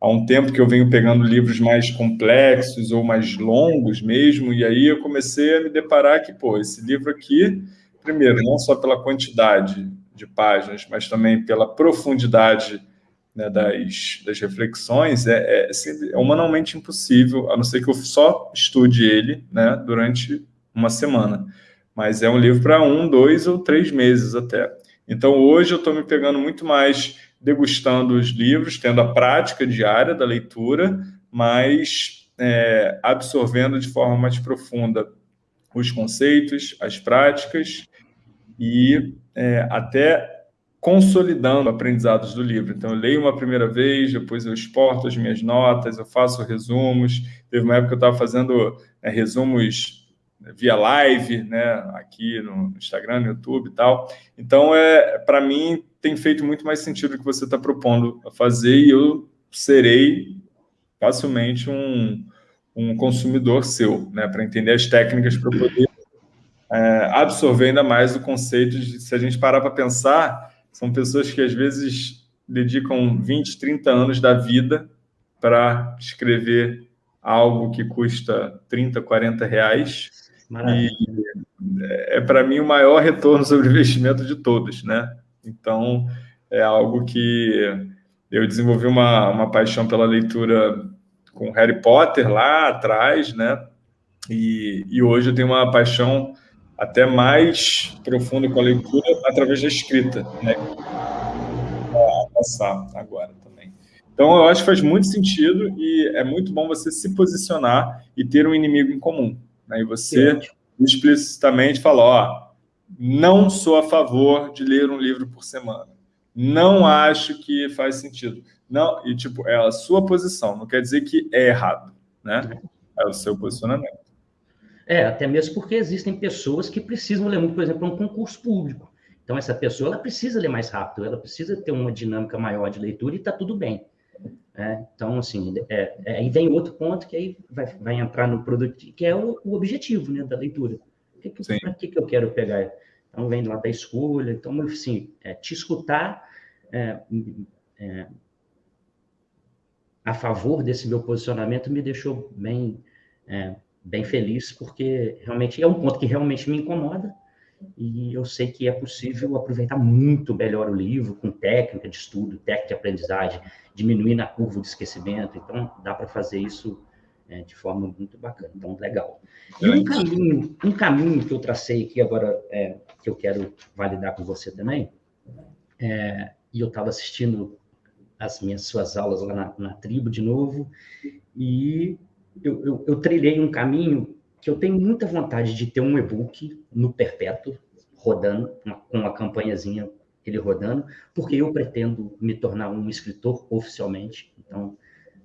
há um tempo que eu venho pegando livros mais complexos ou mais longos mesmo, e aí eu comecei a me deparar que, pô, esse livro aqui, primeiro, não só pela quantidade de páginas, mas também pela profundidade né, das, das reflexões, é, é, assim, é, humanamente impossível, a não ser que eu só estude ele né, durante uma semana. Mas é um livro para um, dois ou três meses até. Então, hoje eu estou me pegando muito mais degustando os livros, tendo a prática diária da leitura, mas é, absorvendo de forma mais profunda os conceitos, as práticas e é, até consolidando aprendizados do livro. Então, eu leio uma primeira vez, depois eu exporto as minhas notas, eu faço resumos. Teve uma época que eu estava fazendo é, resumos via live, né, aqui no Instagram, no YouTube e tal. Então, é, para mim, tem feito muito mais sentido o que você está propondo fazer e eu serei facilmente um, um consumidor seu, né, para entender as técnicas para poder é, absorver ainda mais o conceito de, se a gente parar para pensar, são pessoas que às vezes dedicam 20, 30 anos da vida para escrever algo que custa 30, 40 reais. Maravilha. E é, para mim, o maior retorno sobre investimento de todos, né? Então, é algo que eu desenvolvi uma, uma paixão pela leitura com Harry Potter lá atrás, né? E, e hoje eu tenho uma paixão até mais profunda com a leitura através da escrita, né? Passar agora também. Então, eu acho que faz muito sentido e é muito bom você se posicionar e ter um inimigo em comum. Né? E você explicitamente fala, ó, não sou a favor de ler um livro por semana. Não acho que faz sentido. Não, e tipo, é a sua posição, não quer dizer que é errado, né? É o seu posicionamento. É, até mesmo porque existem pessoas que precisam ler muito, por exemplo, um concurso público. Então, essa pessoa ela precisa ler mais rápido, ela precisa ter uma dinâmica maior de leitura e está tudo bem. É, então, assim, é, é, aí vem outro ponto que aí vai, vai entrar no produto, que é o, o objetivo né, da leitura. Para que, que eu quero pegar? Então, vem lá da escolha. Então, assim, é, te escutar é, é, a favor desse meu posicionamento me deixou bem, bem feliz, porque realmente é um ponto que realmente me incomoda, e eu sei que é possível aproveitar muito melhor o livro com técnica de estudo, técnica de aprendizagem, diminuir na curva de esquecimento. Então, dá para fazer isso é, de forma muito bacana. Então, legal. E um caminho, um caminho que eu tracei aqui agora, é, que eu quero validar com você também, é, e eu estava assistindo as minhas suas aulas lá na, na tribo de novo, e eu, eu, eu trilhei um caminho que eu tenho muita vontade de ter um e-book no perpétuo, rodando, uma, com uma campanhazinha ele rodando, porque eu pretendo me tornar um escritor oficialmente. Então,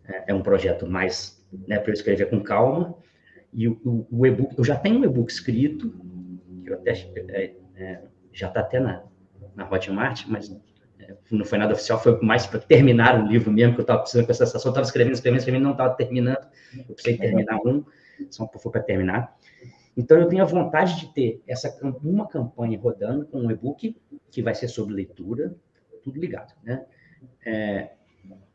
é, é um projeto mais né, para eu escrever com calma. E o, o, o e-book, eu já tenho um e-book escrito, que eu até, é, é, já está até na, na Hotmart, mas é, não foi nada oficial, foi mais para terminar o livro mesmo, que eu estava precisando com essa sensação, estava escrevendo, escrevendo, escrevendo, não estava terminando, eu precisei terminar um só for para terminar. Então, eu tenho a vontade de ter essa uma campanha rodando com um e-book que vai ser sobre leitura, tudo ligado, né? É,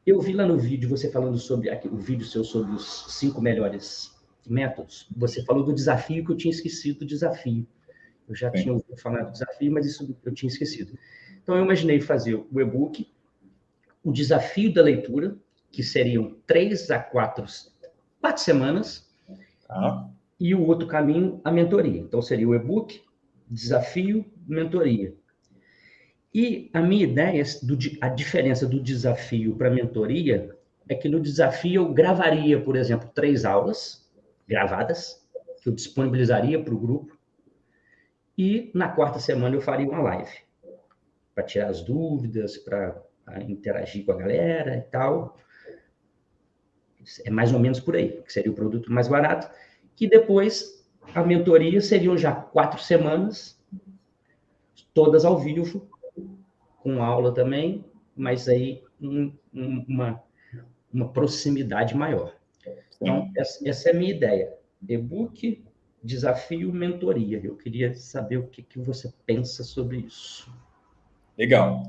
eu vi lá no vídeo você falando sobre aqui, o vídeo seu sobre os cinco melhores métodos. Você falou do desafio que eu tinha esquecido do desafio. Eu já Sim. tinha ouvido falar do desafio, mas isso eu tinha esquecido. Então, eu imaginei fazer o e-book, o desafio da leitura, que seriam três a quatro, quatro semanas, Tá. E o outro caminho, a mentoria. Então, seria o e-book, desafio, mentoria. E a minha ideia, do, a diferença do desafio para a mentoria, é que no desafio eu gravaria, por exemplo, três aulas gravadas, que eu disponibilizaria para o grupo, e na quarta semana eu faria uma live, para tirar as dúvidas, para interagir com a galera e tal. É mais ou menos por aí, que seria o produto mais barato. Que depois a mentoria seriam já quatro semanas, todas ao vivo, com aula também, mas aí um, um, uma, uma proximidade maior. Então, essa, essa é a minha ideia. E-book, desafio, mentoria. Eu queria saber o que, que você pensa sobre isso. Legal.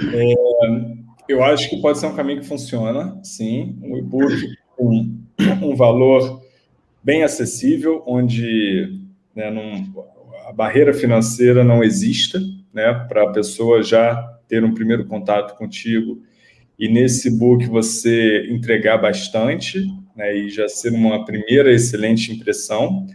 É, eu acho que pode ser um caminho que funciona, sim. Um e-book com um valor bem acessível, onde né, a barreira financeira não exista, né, para a pessoa já ter um primeiro contato contigo e nesse book você entregar bastante né, e já ser uma primeira excelente impressão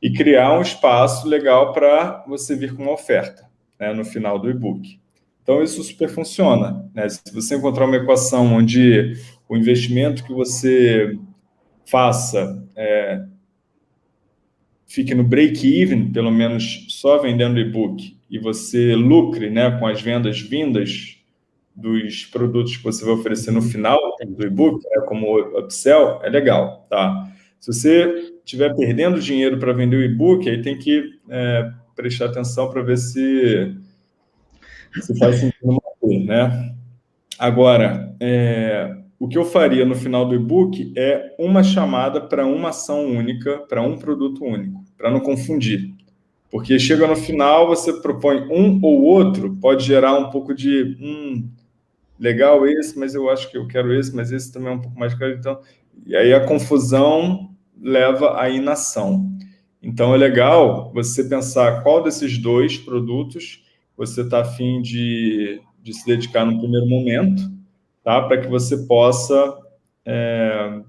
e criar um espaço legal para você vir com uma oferta né, no final do e-book. Então, isso super funciona. Né? Se você encontrar uma equação onde o investimento que você faça é, fique no break-even, pelo menos só vendendo e-book, e você lucre né, com as vendas vindas dos produtos que você vai oferecer no final do e-book, né, como upsell, é legal, tá? Se você estiver perdendo dinheiro para vender o e-book, aí tem que é, prestar atenção para ver se se faz sentido manter, né? Agora, é, o que eu faria no final do e-book é uma chamada para uma ação única, para um produto único, para não confundir. Porque chega no final, você propõe um ou outro, pode gerar um pouco de, hum, legal esse, mas eu acho que eu quero esse, mas esse também é um pouco mais caro. Então, e aí a confusão leva à inação. Então, é legal você pensar qual desses dois produtos você está afim de, de se dedicar no primeiro momento, tá? para que você possa... É,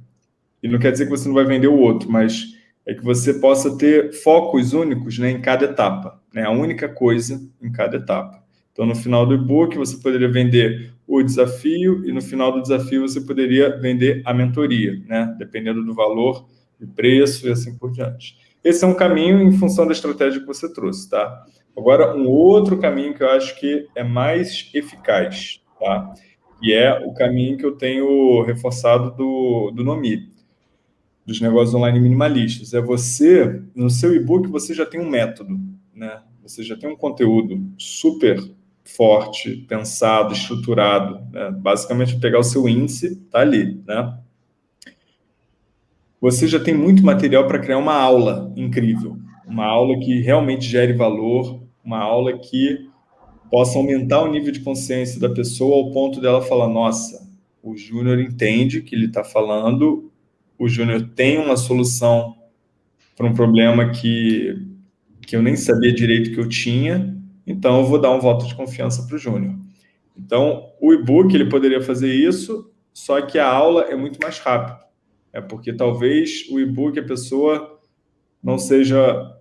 e não quer dizer que você não vai vender o outro, mas é que você possa ter focos únicos né, em cada etapa, né? a única coisa em cada etapa. Então, no final do e-book, você poderia vender o desafio e no final do desafio você poderia vender a mentoria, né? dependendo do valor, do preço e assim por diante. Esse é um caminho em função da estratégia que você trouxe, tá? Agora, um outro caminho que eu acho que é mais eficaz, tá? E é o caminho que eu tenho reforçado do, do Nomi, dos negócios online minimalistas. É você, no seu e-book, você já tem um método, né? Você já tem um conteúdo super forte, pensado, estruturado. Né? Basicamente, pegar o seu índice, tá ali, né? Você já tem muito material para criar uma aula incrível, uma aula que realmente gere valor, uma aula que possa aumentar o nível de consciência da pessoa ao ponto dela falar, nossa, o Júnior entende que ele está falando, o Júnior tem uma solução para um problema que, que eu nem sabia direito que eu tinha, então eu vou dar um voto de confiança para o Júnior. Então, o e-book ele poderia fazer isso, só que a aula é muito mais rápida. É porque talvez o e-book a pessoa não seja...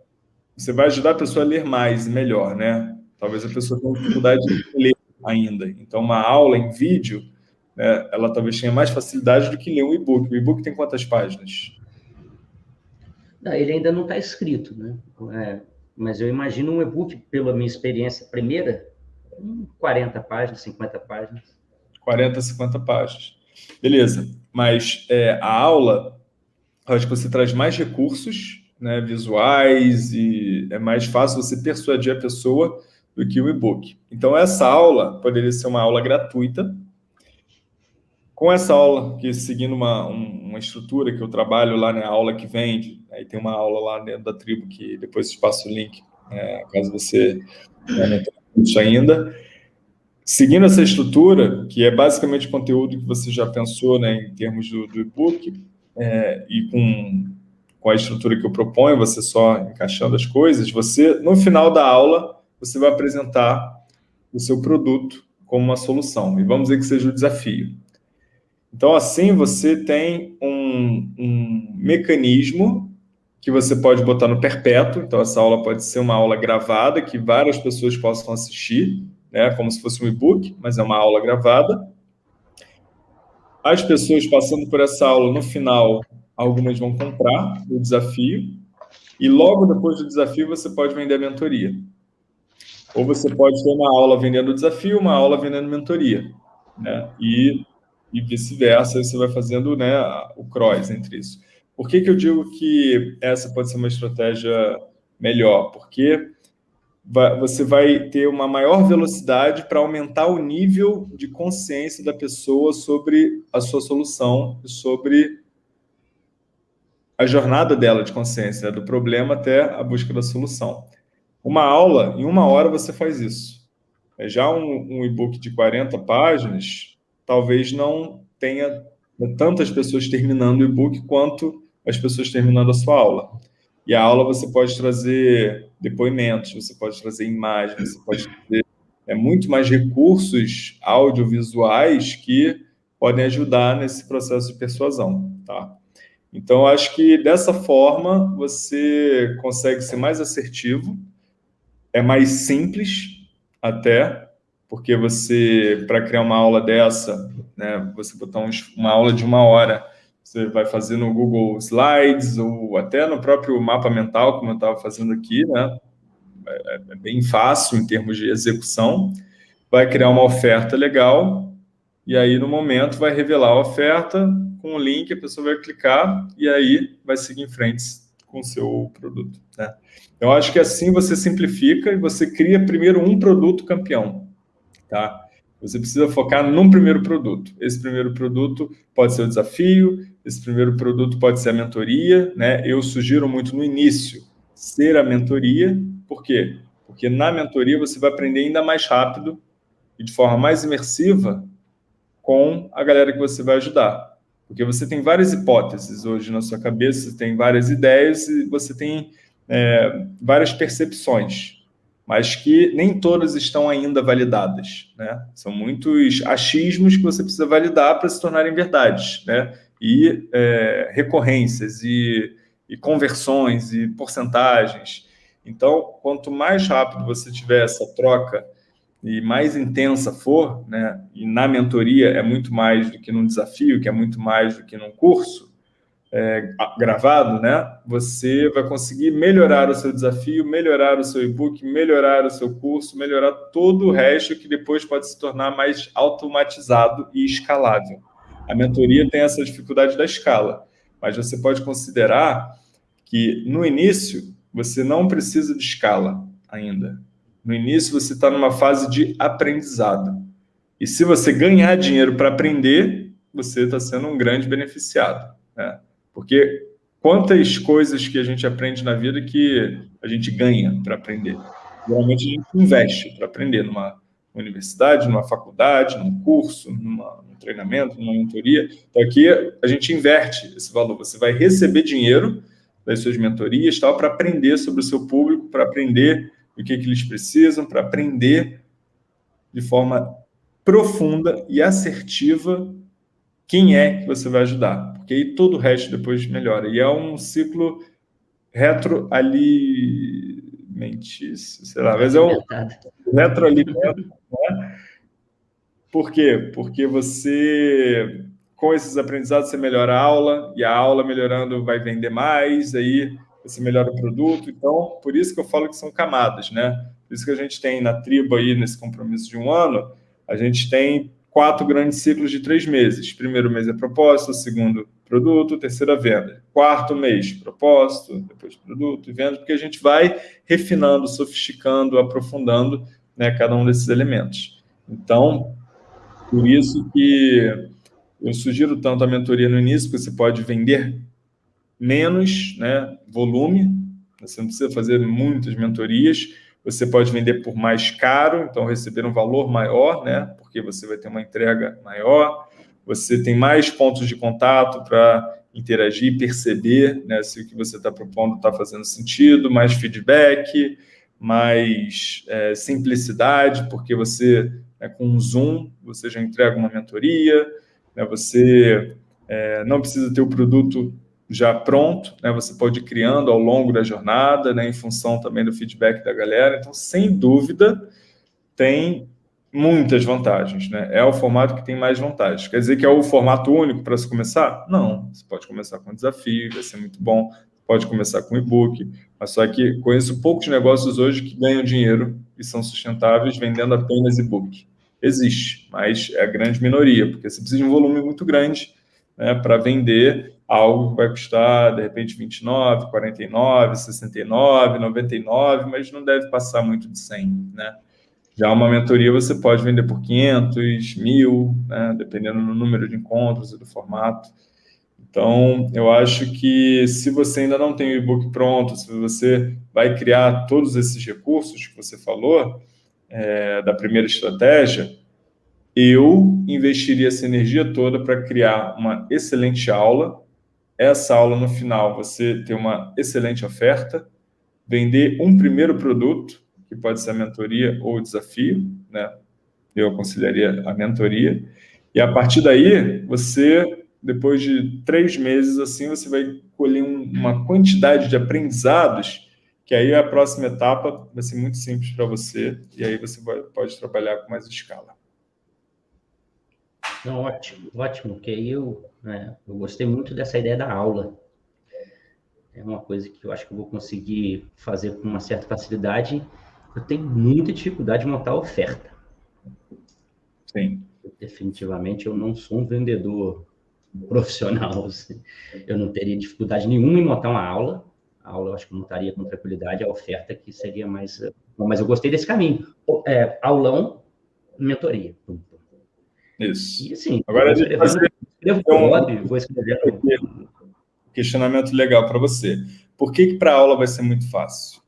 Você vai ajudar a pessoa a ler mais e melhor, né? Talvez a pessoa tenha dificuldade de ler ainda. Então, uma aula em vídeo, né, ela talvez tenha mais facilidade do que ler um e-book. O e-book tem quantas páginas? Não, ele ainda não está escrito, né? É, mas eu imagino um e-book, pela minha experiência primeira, 40 páginas, 50 páginas. 40, 50 páginas. Beleza. Mas é, a aula, eu acho que você traz mais recursos né, visuais e é mais fácil você persuadir a pessoa do que o e-book. Então, essa aula poderia ser uma aula gratuita. Com essa aula, que seguindo uma, uma estrutura que eu trabalho lá na aula que vende, aí tem uma aula lá dentro da tribo que depois te passo o link, é, caso você né, não isso ainda. Seguindo essa estrutura, que é basicamente conteúdo que você já pensou né, em termos do, do e-book, é, e com, com a estrutura que eu proponho, você só encaixando as coisas, você, no final da aula, você vai apresentar o seu produto como uma solução. E vamos dizer que seja o desafio. Então, assim, você tem um, um mecanismo que você pode botar no perpétuo. Então, essa aula pode ser uma aula gravada, que várias pessoas possam assistir, né, como se fosse um e-book, mas é uma aula gravada. As pessoas passando por essa aula, no final, algumas vão comprar o desafio, e logo depois do desafio você pode vender a mentoria. Ou você pode ter uma aula vendendo desafio, uma aula vendendo mentoria. Né? E, e vice-versa, você vai fazendo né, o cross entre isso. Por que, que eu digo que essa pode ser uma estratégia melhor? Porque você vai ter uma maior velocidade para aumentar o nível de consciência da pessoa sobre a sua solução sobre a jornada dela de consciência, né, do problema até a busca da solução. Uma aula, em uma hora você faz isso. É, já um, um e-book de 40 páginas, talvez não tenha tantas pessoas terminando o e-book quanto as pessoas terminando a sua aula. E a aula você pode trazer depoimentos, você pode trazer imagens, você pode trazer é, muito mais recursos audiovisuais que podem ajudar nesse processo de persuasão. Tá? Então, acho que dessa forma você consegue ser mais assertivo, é mais simples até, porque você, para criar uma aula dessa, né, você botar um, uma aula de uma hora, você vai fazer no Google Slides ou até no próprio mapa mental, como eu estava fazendo aqui, né? É, é bem fácil em termos de execução. Vai criar uma oferta legal e aí, no momento, vai revelar a oferta com o link, a pessoa vai clicar e aí vai seguir em frente com o seu produto. Né? Eu acho que assim você simplifica e você cria primeiro um produto campeão. Tá? Você precisa focar num primeiro produto. Esse primeiro produto pode ser o desafio, esse primeiro produto pode ser a mentoria. Né? Eu sugiro muito no início ser a mentoria. Por quê? Porque na mentoria você vai aprender ainda mais rápido e de forma mais imersiva com a galera que você vai ajudar. Porque você tem várias hipóteses hoje na sua cabeça, tem várias ideias e você tem é, várias percepções, mas que nem todas estão ainda validadas. Né? São muitos achismos que você precisa validar para se tornarem verdades. Né? E é, recorrências, e, e conversões, e porcentagens. Então, quanto mais rápido você tiver essa troca e mais intensa for, né, e na mentoria é muito mais do que num desafio, que é muito mais do que num curso, é, gravado, né? Você vai conseguir melhorar o seu desafio, melhorar o seu e-book, melhorar o seu curso, melhorar todo o resto que depois pode se tornar mais automatizado e escalável. A mentoria tem essa dificuldade da escala, mas você pode considerar que no início você não precisa de escala ainda. No início você está numa fase de aprendizado. E se você ganhar dinheiro para aprender, você está sendo um grande beneficiado. Né? Porque quantas coisas que a gente aprende na vida que a gente ganha para aprender? Geralmente a gente investe para aprender numa universidade, numa faculdade, num curso, numa, num treinamento, numa mentoria. Então aqui a gente inverte esse valor. Você vai receber dinheiro das suas mentorias tal para aprender sobre o seu público, para aprender o que, que eles precisam, para aprender de forma profunda e assertiva quem é que você vai ajudar, porque aí todo o resto depois melhora. E é um ciclo retroalimentício, sei lá, mas é um retroalimento, né? Por quê? Porque você, com esses aprendizados, você melhora a aula, e a aula melhorando vai vender mais, aí você melhora o produto. Então, por isso que eu falo que são camadas, né? Por isso que a gente tem na tribo aí, nesse compromisso de um ano, a gente tem quatro grandes ciclos de três meses. Primeiro mês é propósito, segundo produto, terceira venda. Quarto mês, propósito, depois produto e venda, porque a gente vai refinando, sofisticando, aprofundando né, cada um desses elementos. Então, por isso que eu sugiro tanto a mentoria no início, porque você pode vender menos né, volume, você não precisa fazer muitas mentorias, você pode vender por mais caro, então receber um valor maior, né? Porque você vai ter uma entrega maior, você tem mais pontos de contato para interagir, perceber né, se o que você está propondo está fazendo sentido, mais feedback, mais é, simplicidade, porque você, né, com um Zoom, você já entrega uma mentoria, né, você é, não precisa ter o produto já pronto, né? Você pode ir criando ao longo da jornada, né? Em função também do feedback da galera. Então, sem dúvida, tem muitas vantagens, né? É o formato que tem mais vantagens. Quer dizer que é o formato único para se começar? Não. Você pode começar com um desafio, vai ser muito bom. Pode começar com e-book. Mas só que conheço poucos negócios hoje que ganham dinheiro e são sustentáveis vendendo apenas e-book. Existe, mas é a grande minoria, porque você precisa de um volume muito grande né, para vender algo que vai custar, de repente, 29, 49, 69, 99, mas não deve passar muito de 100, né? Já uma mentoria você pode vender por 500, 1000, né? dependendo do número de encontros e do formato. Então, eu acho que se você ainda não tem o e-book pronto, se você vai criar todos esses recursos que você falou, é, da primeira estratégia, eu investiria essa energia toda para criar uma excelente aula, essa aula no final você ter uma excelente oferta, vender um primeiro produto, que pode ser a mentoria ou o desafio, né? Eu aconselharia a mentoria. E a partir daí, você, depois de três meses, assim, você vai colher um, uma quantidade de aprendizados que aí a próxima etapa vai ser muito simples para você e aí você pode trabalhar com mais escala. Ótimo, ótimo, porque aí eu, né, eu gostei muito dessa ideia da aula. É uma coisa que eu acho que eu vou conseguir fazer com uma certa facilidade. Eu tenho muita dificuldade de montar oferta. Sim. Definitivamente eu não sou um vendedor profissional. Assim. Eu não teria dificuldade nenhuma em montar uma aula. A aula eu acho que eu montaria com tranquilidade, a oferta que seria mais. Mas eu gostei desse caminho. É, aulão, mentoria. Isso. E assim, Agora a gente fazer escrevo um, blog, vou escrever. Questionamento legal para você. Por que, que para aula vai ser muito fácil?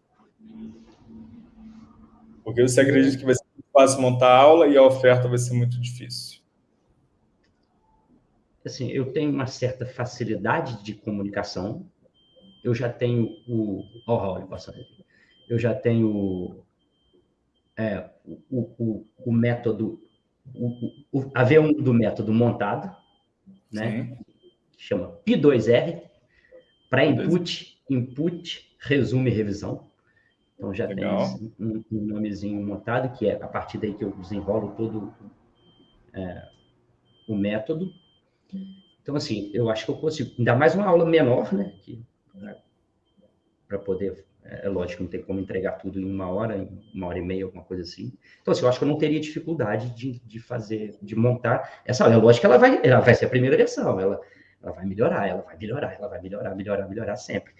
Porque você acredita que vai ser muito fácil montar a aula e a oferta vai ser muito difícil? Assim, eu tenho uma certa facilidade de comunicação. Eu já tenho o. Oh, Raul, eu já tenho é, o, o, o método o, o, a V1 do método montado, né? Que chama P2R, para input, input, resumo e revisão. Então já Legal. tem um, um, nomezinho montado, que é a partir daí que eu desenrolo todo é, o método. Então Então, assim, eu acho que eu consigo, ainda mais uma aula menor, né? Para poder, é, é lógico, não tem como entregar tudo em uma hora, em uma hora e meia, alguma coisa assim. Então, assim, eu acho que eu não teria dificuldade de, de fazer, de montar essa aula. É lógico que ela vai, ela vai ser a primeira versão, ela, ela vai melhorar, ela vai melhorar, ela vai melhorar, melhorar, melhorar sempre.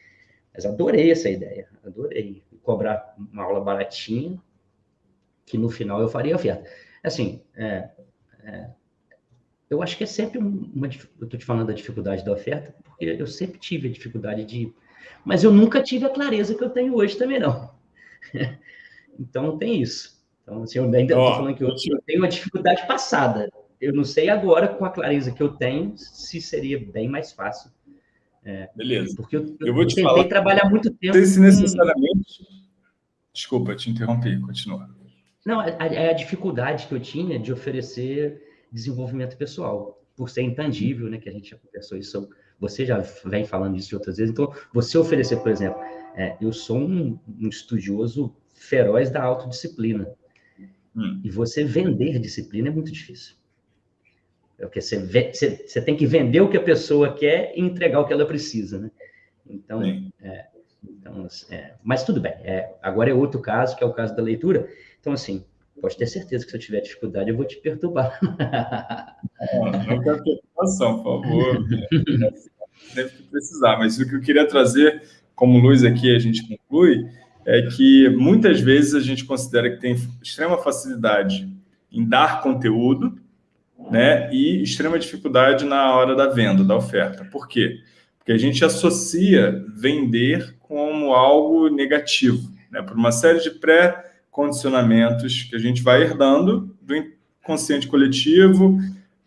Mas adorei essa ideia, adorei. Cobrar uma aula baratinha, que no final eu faria oferta. Assim, é, é, eu acho que é sempre uma. Eu estou te falando da dificuldade da oferta, porque eu sempre tive a dificuldade de. Mas eu nunca tive a clareza que eu tenho hoje também, não. então tem isso. Então, assim, eu ainda estou falando que eu, eu tenho uma dificuldade passada. Eu não sei agora, com a clareza que eu tenho, se seria bem mais fácil. É, Beleza. Porque eu, eu, vou te tentei falar, trabalhar muito tempo. Se necessariamente. Com... Desculpa, te interrompi, continua. Não, é, é a dificuldade que eu tinha de oferecer desenvolvimento pessoal, por ser intangível, né? Que a gente já conversou isso. Você já vem falando isso de outras vezes. Então, você oferecer, por exemplo, é, eu sou um, um, estudioso feroz da autodisciplina. Hum. E você vender disciplina é muito difícil. É porque você, você, você, tem que vender o que a pessoa quer e entregar o que ela precisa, né? Então, é, então é, mas tudo bem. É, agora é outro caso, que é o caso da leitura. Então, assim, pode ter certeza que se eu tiver dificuldade, eu vou te perturbar. Não, quero preocupação, por favor. Sempre que precisar. Mas o que eu queria trazer como luz aqui, a gente conclui, é que muitas vezes a gente considera que tem extrema facilidade em dar conteúdo, né, e extrema dificuldade na hora da venda, da oferta. Por quê? Porque a gente associa vender como algo negativo, né, por uma série de pré condicionamentos que a gente vai herdando do inconsciente coletivo,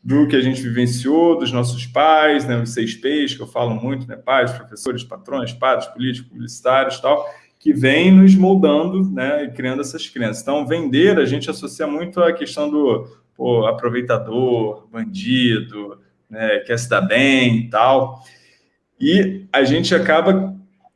do que a gente vivenciou, dos nossos pais, né, os seis P's que eu falo muito, né, pais, professores, patrões, padres, políticos, publicitários tal, que vem nos moldando né, e criando essas crenças. Então, vender, a gente associa muito a questão do pô, aproveitador, bandido, né, quer se dar bem e tal. E a gente acaba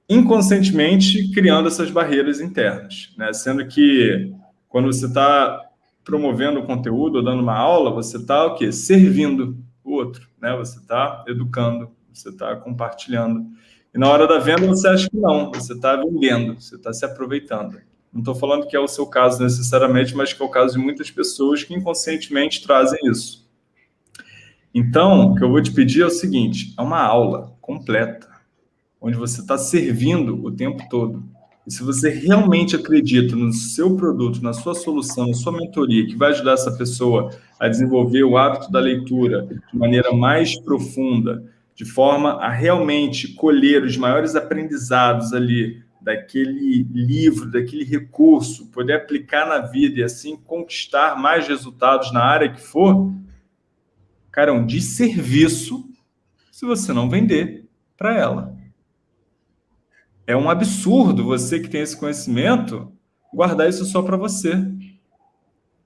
inconscientemente criando essas barreiras internas, né? Sendo que quando você está promovendo conteúdo ou dando uma aula, você está o quê? Servindo o outro, né? Você está educando, você está compartilhando. E na hora da venda você acha que não, você está vendendo, você está se aproveitando. Não estou falando que é o seu caso necessariamente, mas que é o caso de muitas pessoas que inconscientemente trazem isso. Então, o que eu vou te pedir é o seguinte: é uma aula completa onde você está servindo o tempo todo. E se você realmente acredita no seu produto, na sua solução, na sua mentoria, que vai ajudar essa pessoa a desenvolver o hábito da leitura de maneira mais profunda, de forma a realmente colher os maiores aprendizados ali daquele livro, daquele recurso, poder aplicar na vida e assim conquistar mais resultados na área que for, cara, é um desserviço se você não vender para ela. É um absurdo você que tem esse conhecimento guardar isso só para você.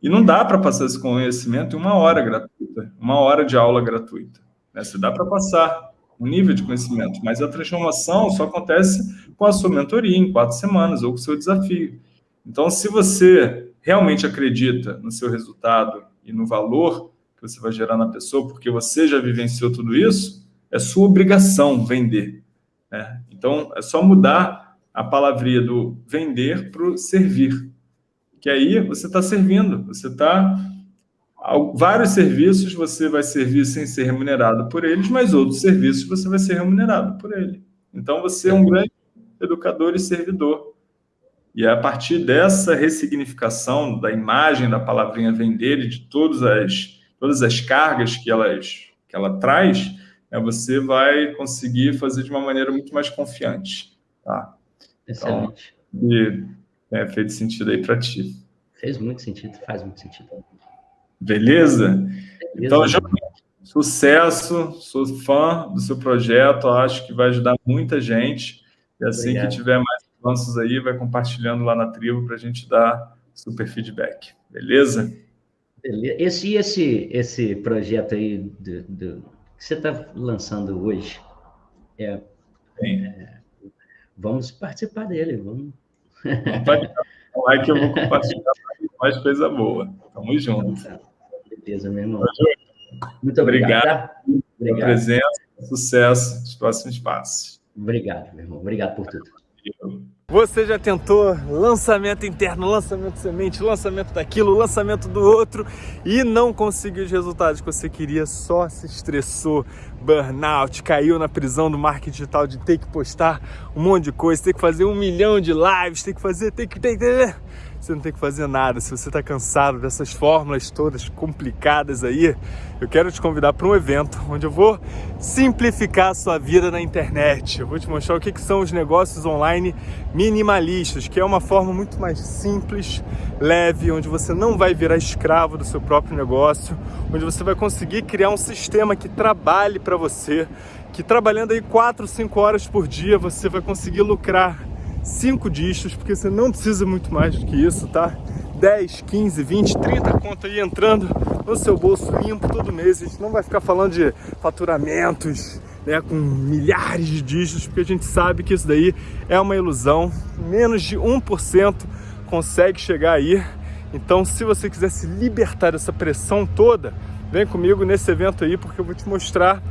E não dá para passar esse conhecimento em uma hora gratuita, uma hora de aula gratuita. Né? Você dá para passar um nível de conhecimento, mas a transformação só acontece com a sua mentoria em quatro semanas ou com o seu desafio. Então, se você realmente acredita no seu resultado e no valor que você vai gerar na pessoa, porque você já vivenciou tudo isso, é sua obrigação vender. Né? Então, é só mudar a palavrinha do vender para o servir. Que aí você está servindo, você está. Vários serviços você vai servir sem ser remunerado por eles, mas outros serviços você vai ser remunerado por ele. Então você é um grande educador e servidor. E é a partir dessa ressignificação da imagem da palavrinha vender e de todas as, todas as cargas que, elas, que ela traz, né, você vai conseguir fazer de uma maneira muito mais confiante. Tá? Excelente. Então, e, é, fez sentido aí para ti. Fez muito sentido, faz muito sentido. Beleza? Beleza então, João, sucesso, sou fã do seu projeto, acho que vai ajudar muita gente. E assim Obrigado. que tiver mais avanços aí, vai compartilhando lá na tribo para a gente dar super feedback. Beleza? Beleza. Esse, esse, esse projeto aí do, do que você está lançando hoje, é, é, vamos participar dele, vamos. Like que eu vou compartilhar mais coisa boa. Tamo junto. Beleza, meu irmão. Muito obrigado. obrigado. pela presença, sucesso nos próximos passos. Obrigado, meu irmão. Obrigado por tudo. Você já tentou lançamento interno, lançamento semente, lançamento daquilo, lançamento do outro e não conseguiu os resultados que você queria, só se estressou, burnout, caiu na prisão do marketing digital de ter que postar um monte de coisa, ter que fazer um milhão de lives, ter que fazer, ter que, ter que você não tem que fazer nada. Se você está cansado dessas fórmulas todas complicadas aí, eu quero te convidar para um evento onde eu vou simplificar a sua vida na internet. Eu vou te mostrar o que, que são os negócios online minimalistas, que é uma forma muito mais simples, leve, onde você não vai virar escravo do seu próprio negócio, onde você vai conseguir criar um sistema que trabalhe para você, que trabalhando aí 4, 5 horas por dia você vai conseguir lucrar 5 dígitos, porque você não precisa muito mais do que isso, tá? 10, 15, 20, 30 conto aí entrando no seu bolso limpo todo mês. A gente não vai ficar falando de faturamentos, né, com milhares de dígitos, porque a gente sabe que isso daí é uma ilusão. Menos de 1% consegue chegar aí. Então, se você quiser se libertar dessa pressão toda, vem comigo nesse evento aí, porque eu vou te mostrar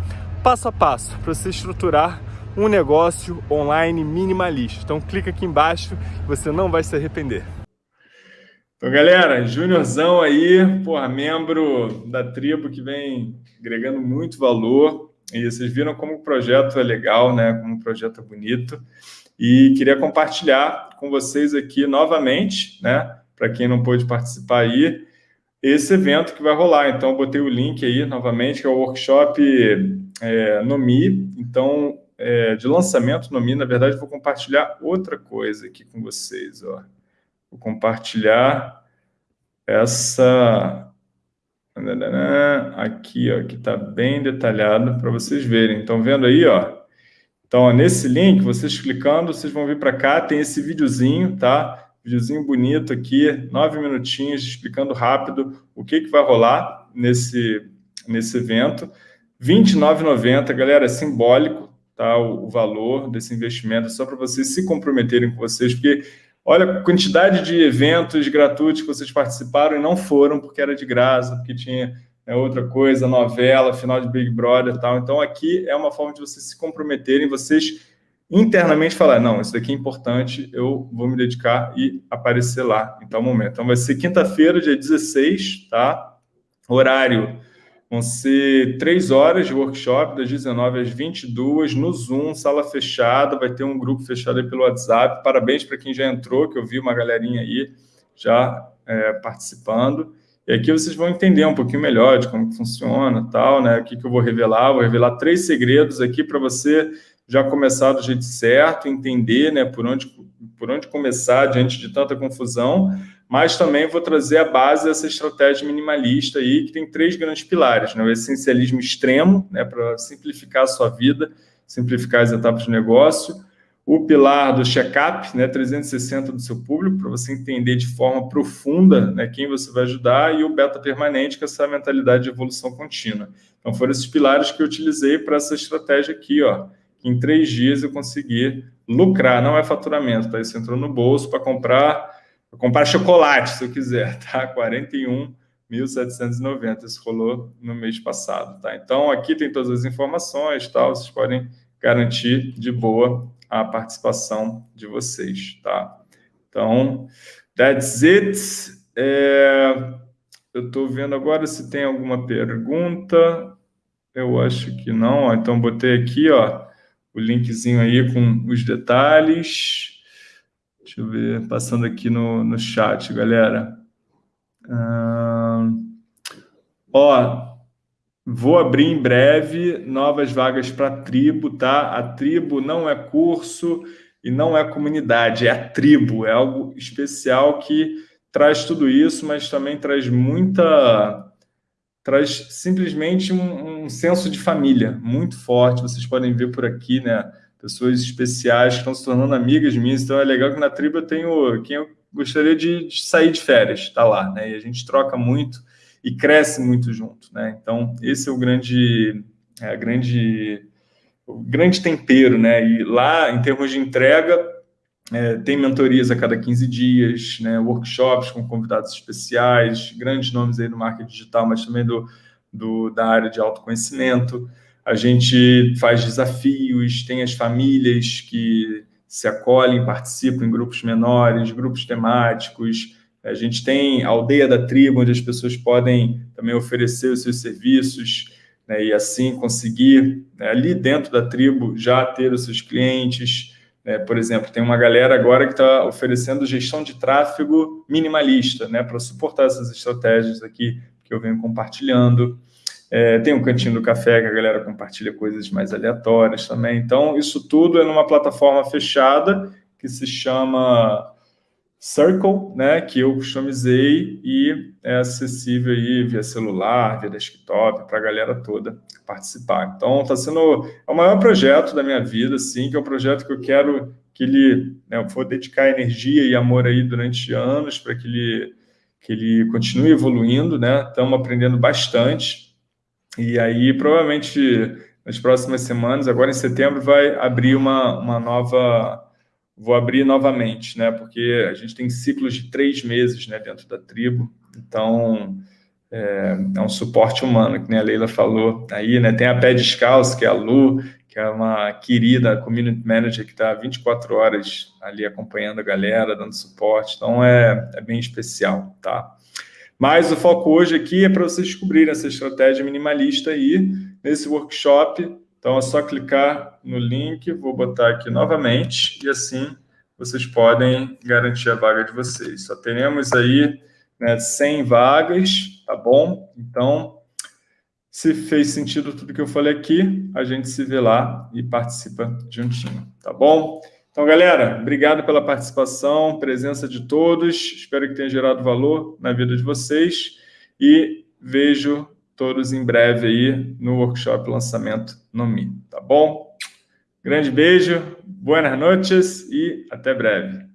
passo a passo para você estruturar um negócio online minimalista. Então clica aqui embaixo, você não vai se arrepender. Então, galera, Júniorzão aí, porra, membro da tribo que vem agregando muito valor. E vocês viram como o projeto é legal, né? Como o projeto é bonito. E queria compartilhar com vocês aqui novamente, né? Para quem não pôde participar aí, esse evento que vai rolar. Então, botei o link aí novamente, que é o workshop é, Nomi. Então, é, de lançamento no Mi, na verdade, vou compartilhar outra coisa aqui com vocês. Ó. Vou compartilhar essa aqui, ó, que está bem detalhado para vocês verem. Estão vendo aí, ó? Então, ó, nesse link, vocês clicando, vocês vão vir para cá, tem esse videozinho, tá? Videozinho bonito aqui, nove minutinhos, explicando rápido o que, que vai rolar nesse, nesse evento. R$ 29,90, galera, é simbólico, tá, o, o valor desse investimento, só para vocês se comprometerem com vocês, porque olha a quantidade de eventos gratuitos que vocês participaram e não foram porque era de graça, porque tinha é, outra coisa, novela, final de Big Brother e tal. Então, aqui é uma forma de vocês se comprometerem, vocês internamente falar, não, isso daqui é importante, eu vou me dedicar e aparecer lá em tal momento. Então, vai ser quinta-feira, dia 16, tá? Horário Vão ser três horas de workshop, das 19 às 22, no Zoom, sala fechada, vai ter um grupo fechado aí pelo WhatsApp. Parabéns para quem já entrou, que eu vi uma galerinha aí já é, participando. E aqui vocês vão entender um pouquinho melhor de como funciona tal, né? O que, que eu vou revelar. Vou revelar três segredos aqui para você já começar do jeito certo, entender né, por, onde, por onde começar diante de tanta confusão, mas também vou trazer a base dessa estratégia minimalista aí, que tem três grandes pilares, né? o essencialismo extremo, né, para simplificar a sua vida, simplificar as etapas de negócio, o pilar do check-up, né, 360 do seu público, para você entender de forma profunda né, quem você vai ajudar, e o beta permanente, que é essa mentalidade de evolução contínua. Então, foram esses pilares que eu utilizei para essa estratégia aqui, ó, em três dias eu consegui lucrar, não é faturamento, tá? Isso entrou no bolso para comprar Vou comprar chocolate, se eu quiser, tá? 41.790, isso rolou no mês passado, tá? Então, aqui tem todas as informações, tal, vocês podem garantir de boa a participação de vocês, tá? Então, that's it. É, eu estou vendo agora se tem alguma pergunta. Eu acho que não. Então, botei aqui, ó, o linkzinho aí com os detalhes. Deixa eu ver, passando aqui no, no chat, galera. ó, vou abrir em breve novas vagas para a tribo, tá? A tribo não é curso e não é comunidade, é a tribo, é algo especial que traz tudo isso, mas também traz muita. traz simplesmente um, um senso de família muito forte. Vocês podem ver por aqui, né? Pessoas especiais que estão se tornando amigas minhas. Então é legal que na tribo eu tenho quem eu gostaria de, de sair de férias, está lá, né? E a gente troca muito e cresce muito junto, né? Então esse é o grande, é grande, o grande tempero, né? E lá em termos de entrega é, tem mentorias a cada 15 dias, né? Workshops com convidados especiais, grandes nomes aí do marketing digital, mas também do, do da área de autoconhecimento. A gente faz desafios, tem as famílias que se acolhem, participam em grupos menores, grupos temáticos, a gente tem a aldeia da tribo, onde as pessoas podem também oferecer os seus serviços, né, e assim conseguir, né, ali dentro da tribo, já ter os seus clientes. Né, por exemplo, tem uma galera agora que está oferecendo gestão de tráfego minimalista, né, para suportar essas estratégias aqui que eu venho compartilhando. É, tem um cantinho do café que a galera compartilha coisas mais aleatórias também. Então, isso tudo é numa plataforma fechada que se chama Circle, né, que eu customizei e é acessível aí via celular, via desktop, para a galera toda participar. Então, está sendo é o maior projeto da minha vida, sim, que é um projeto que eu quero que ele, né, eu vou dedicar energia e amor aí durante anos para que ele, que ele continue evoluindo, né, estamos aprendendo bastante, e aí provavelmente nas próximas semanas, agora em setembro, vai abrir uma, uma nova vou abrir novamente, né? Porque a gente tem ciclos de três meses, né, dentro da tribo. Então é, é um suporte humano, que nem a Leila falou aí, né? Tem a Pé Descalço, que é a Lu, que é uma querida community manager que está 24 horas ali acompanhando a galera, dando suporte. Então é, é bem especial, tá? Mas o foco hoje aqui é para vocês descobrirem essa estratégia minimalista aí nesse workshop então, é só clicar no link, vou botar aqui novamente, e assim vocês podem garantir a vaga de vocês. Só teremos aí né, 100 vagas, tá bom? Então, se fez sentido tudo que eu falei aqui, a gente se vê lá e participa juntinho, tá bom? Então, galera, obrigado pela participação, presença de todos. Espero que tenha gerado valor na vida de vocês e vejo todos em breve aí no workshop lançamento no Mi, tá bom? Grande beijo, boas noites e até breve.